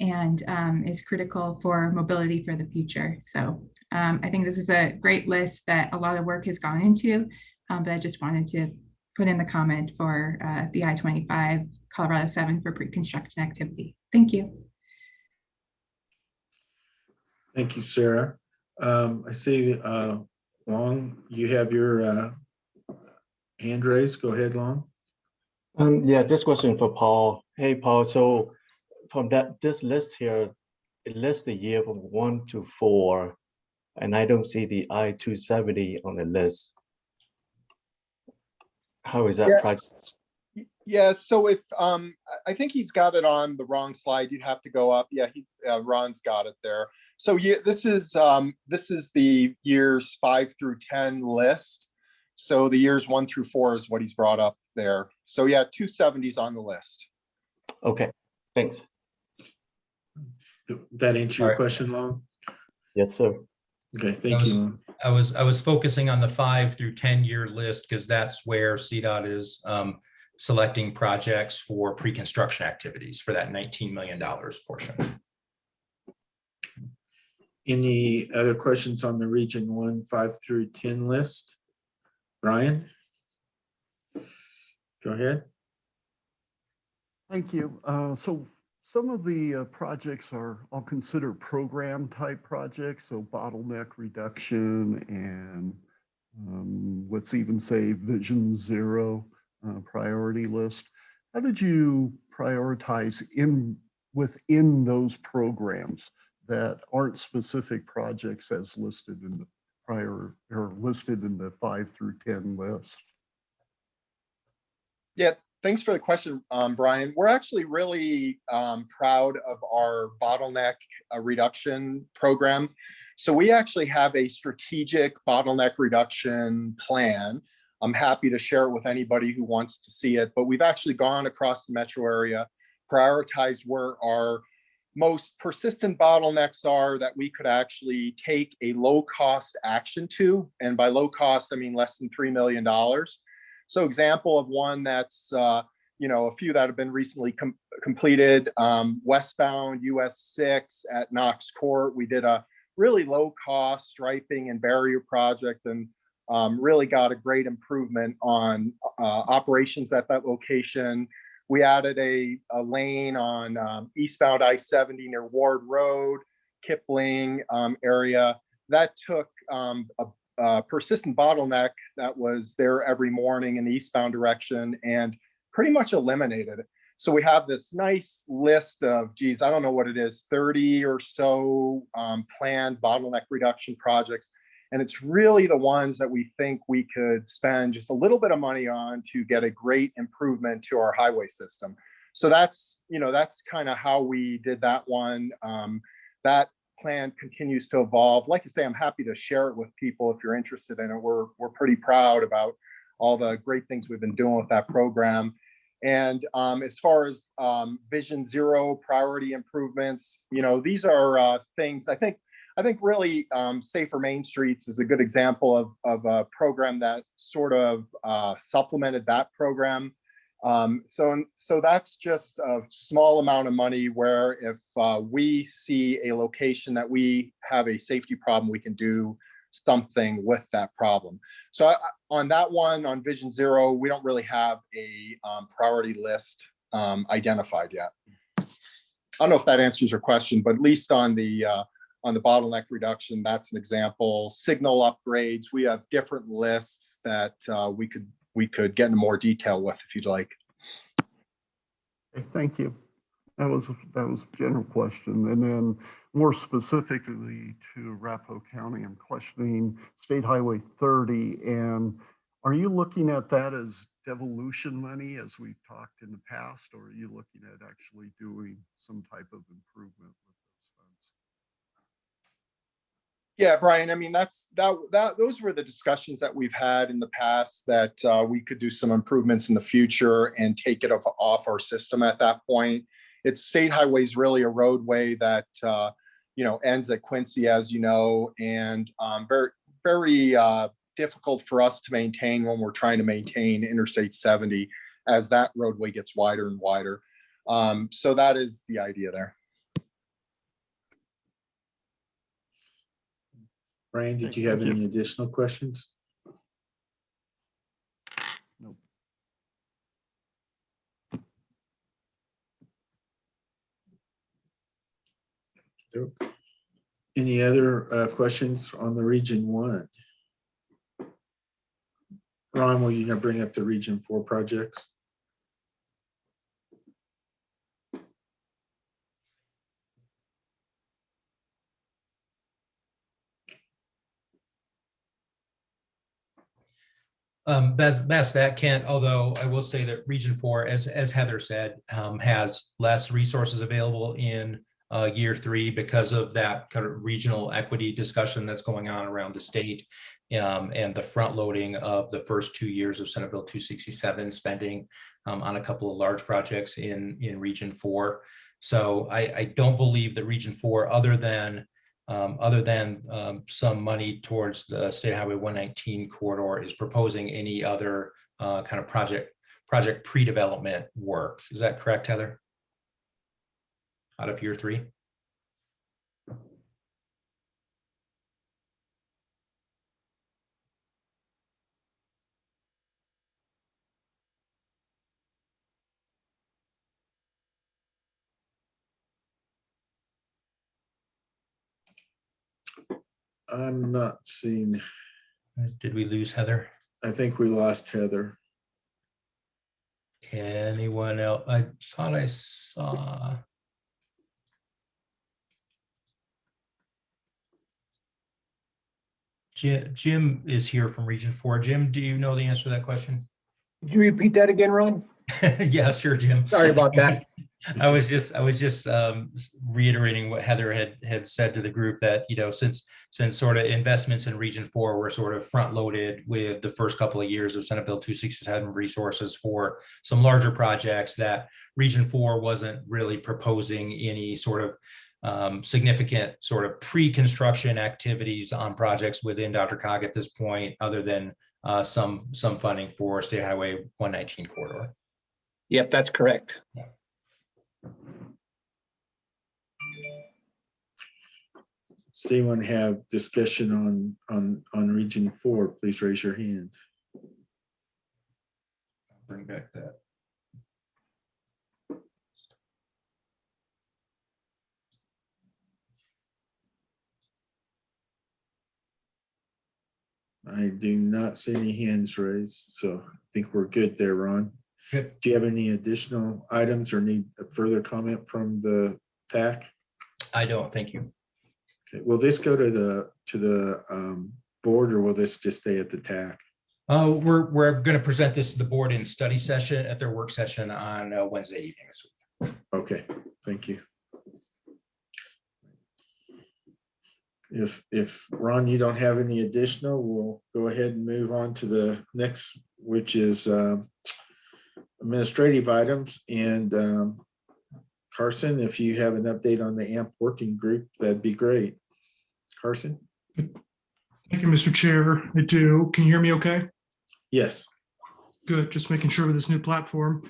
and um, is critical for mobility for the future. So um, I think this is a great list that a lot of work has gone into, um, but I just wanted to put in the comment for uh, the I-25 Colorado 7 for pre-construction activity. Thank you. Thank you, Sarah. Um, I see, uh, Long, you have your, uh, hand raised. Go ahead, Long. Um, yeah, this question for Paul. Hey, Paul, so from that, this list here, it lists the year from one to four, and I don't see the I two seventy on the list. How is that Yeah. project? Yeah, so if, um, I- I think he's got it on the wrong slide. You'd have to go up. Yeah, he, uh, Ron's got it there. So yeah, this is, um, this is the years five through 10 list. So the years one through four is what he's brought up there. So yeah, 270's on the list. Okay, thanks. That answer your question, Long? Yes, sir. Okay, I thank was- you. I was, I was focusing on the five through 10 year list because that's where CDOT is um, selecting projects for pre-construction activities for that $19 million portion. Any other questions on the region one, five through 10 list? Brian? Go ahead. Thank you. Uh, So some of the uh, projects are, I'll consider program type projects, so bottleneck reduction and um, let's even say Vision Zero uh, priority list. How did you prioritize in within those programs that aren't specific projects as listed in the prior or listed in the five through 10 list? Yeah, thanks for the question, um, Brian. We're actually really um, proud of our bottleneck uh, reduction program. So we actually have a strategic bottleneck reduction plan. I'm happy to share it with anybody who wants to see it, but we've actually gone across the metro area, prioritized where our most persistent bottlenecks are that we could actually take a low cost action to. And by low cost, I mean less than $3 million. So example of one that's, uh, you know, a few that have been recently com completed, um, westbound US six at Knox Court. We did a really low cost striping and barrier project and um, really got a great improvement on uh, operations at that location. We added a, a lane on um, eastbound I-70 near Ward Road, Kipling um, area. That took um, a, a persistent bottleneck that was there every morning in the eastbound direction and pretty much eliminated it. So we have this nice list of, geez, I don't know what it is, 30 or so um, planned bottleneck reduction projects. And it's really the ones that we think we could spend just a little bit of money on to get a great improvement to our highway system. So that's, you know, that's kind of how we did that one. Um, that plan continues to evolve. Like I say, I'm happy to share it with people if you're interested in it. We're, we're pretty proud about all the great things we've been doing with that program. And um, as far as um, Vision Zero priority improvements, you know, these are uh, things I think I think really um, Safer Main Streets is a good example of, of a program that sort of uh, supplemented that program. Um, so, so that's just a small amount of money where if uh, we see a location that we have a safety problem, we can do something with that problem. So I, on that one, on Vision Zero, we don't really have a um, priority list um, identified yet. I don't know if that answers your question, but at least on the uh, on the bottleneck reduction, that's an example. Signal upgrades, we have different lists that uh, we could we could get into more detail with if you'd like. Thank you. That was, that was a general question. And then more specifically to Arapahoe County, I'm questioning State Highway 30. And are you looking at that as devolution money as we've talked in the past, or are you looking at actually doing some type of improvement with those funds? Yeah, Brian, I mean, that's that that those were the discussions that we've had in the past that uh, we could do some improvements in the future and take it off, off our system at that point. It's state highways really a roadway that uh, you know ends at Quincy, as you know, and um, very very uh, difficult for us to maintain when we're trying to maintain Interstate 70 as that roadway gets wider and wider. Um, so that is the idea there. Brian, did you have Thank you. any additional questions? Nope. Nope. Any other uh, questions on the region one? Ron, will you now bring up the region four projects? Um, best, best that Kent, although I will say that Region Four, as, as Heather said, um, has less resources available in uh, year three because of that kind of regional equity discussion that's going on around the state um, and the front loading of the first two years of Senate Bill 267 spending um, on a couple of large projects in, in Region Four. So I, I don't believe that Region Four, other than um, other than um, some money towards the State Highway 119 corridor is proposing any other uh, kind of project project pre-development work. Is that correct, Heather? Out of year three? I'm not seeing, Did we lose Heather? I think we lost Heather. Anyone else? I thought I saw. Jim, Jim is here from Region Four. Jim, do you know the answer to that question? Could you repeat that again, Ron? Yeah, sure, Jim. Sorry about that. I was just, I was just um, reiterating what Heather had, had said to the group that, you know, since, since sort of investments in Region Four were sort of front loaded with the first couple of years of Senate Bill two sixty-seven resources for some larger projects that Region Four wasn't really proposing any sort of um, significant sort of pre-construction activities on projects within DRCOG at this point, other than uh, some, some funding for State Highway one nineteen corridor. Yep, that's correct. Does anyone have discussion on, on, on region four? Please raise your hand. Bring back that. I do not see any hands raised, so I think we're good there, Ron. Do you have any additional items or need a further comment from the TAC? I don't, thank you. Okay, will this go to the, to the um, board or will this just stay at the TAC? Uh, we're, we're going to present this to the board in study session at their work session on uh, Wednesday evening. this week. Okay, thank you. If, if Ron, you don't have any additional, we'll go ahead and move on to the next, which is um, administrative items and um, Carson, if you have an update on the AMP working group, that'd be great. Carson? Thank you, Mr. Chair. I do. Can you hear me okay? Yes. Good, just making sure with this new platform.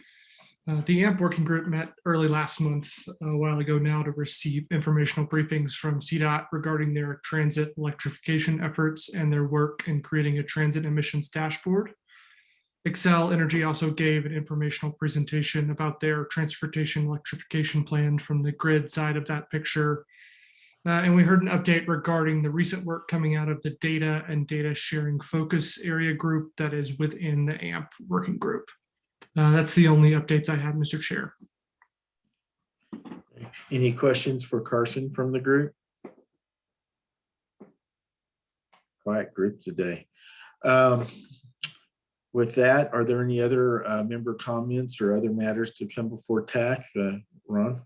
Uh, The AMP Working Group met early last month, a while ago now, to receive informational briefings from CDOT regarding their transit electrification efforts and their work in creating a transit emissions dashboard. Xcel Energy also gave an informational presentation about their transportation electrification plan from the grid side of that picture. Uh, and we heard an update regarding the recent work coming out of the data and data sharing focus area group that is within the AMP working group. Uh, that's the only updates I have, Mr. Chair. Any questions for Carson from the group? Quiet group today. Um, With that, are there any other uh, member comments or other matters to come before TAC? Uh, Ron?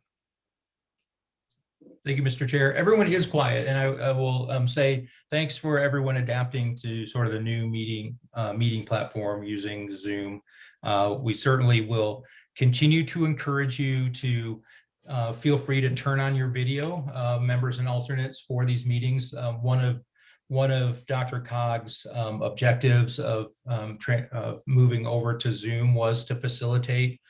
Thank you, Mr. Chair. Everyone is quiet, and I, I will um, say thanks for everyone adapting to sort of the new meeting, uh, meeting platform using Zoom. Uh, we certainly will continue to encourage you to uh, feel free to turn on your video, uh, members and alternates for these meetings. Uh, one of one of DRCOG's um, objectives of, um, of moving over to Zoom was to facilitate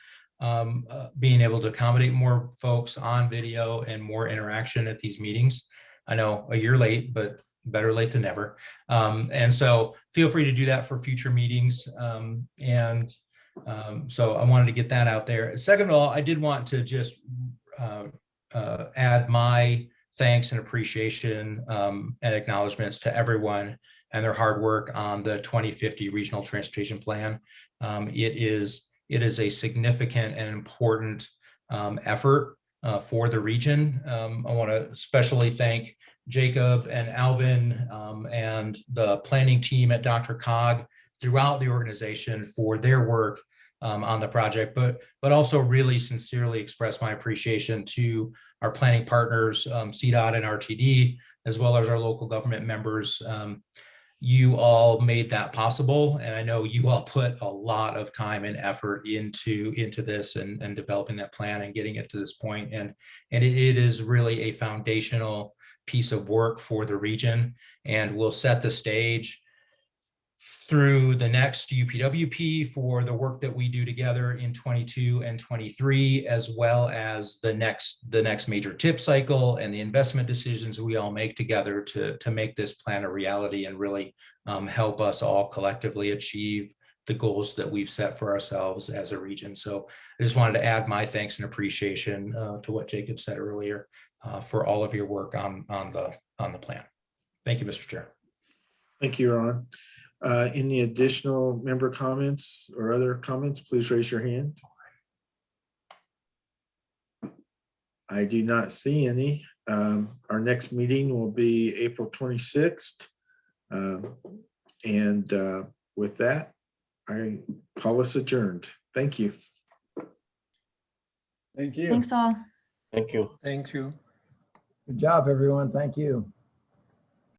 um, uh, being able to accommodate more folks on video and more interaction at these meetings. I know a year late, but better late than never. Um, and so feel free to do that for future meetings. Um, and um, so I wanted to get that out there. Second of all, I did want to just uh, uh, add my thanks and appreciation um, and acknowledgements to everyone and their hard work on the 2050 Regional Transportation Plan. Um, it is it is a significant and important um, effort uh, for the region. Um, I want to especially thank Jacob and Alvin um, and the planning team at DRCOG throughout the organization for their work um, on the project, but but also really sincerely express my appreciation to our planning partners, um, CDOT and RTD, as well as our local government members. Um, you all made that possible, and I know you all put a lot of time and effort into into this and, and developing that plan and getting it to this point. And and it, it is really a foundational piece of work for the region, and will set the stage through the next UPWP for the work that we do together in 22 and 23, as well as the next the next major TIP cycle and the investment decisions we all make together to, to make this plan a reality and really um, help us all collectively achieve the goals that we've set for ourselves as a region. So I just wanted to add my thanks and appreciation uh, to what Jacob said earlier uh, for all of your work on, on, the, on the plan. Thank you, Mr. Chair. Thank you, Ron. Uh, Any additional member comments or other comments, please raise your hand. I do not see any. Um, Our next meeting will be April 26th. Um, And uh, with that, I call us adjourned. Thank you. Thank you. Thanks all. Thank you. Thank you. Good job, everyone. Thank you.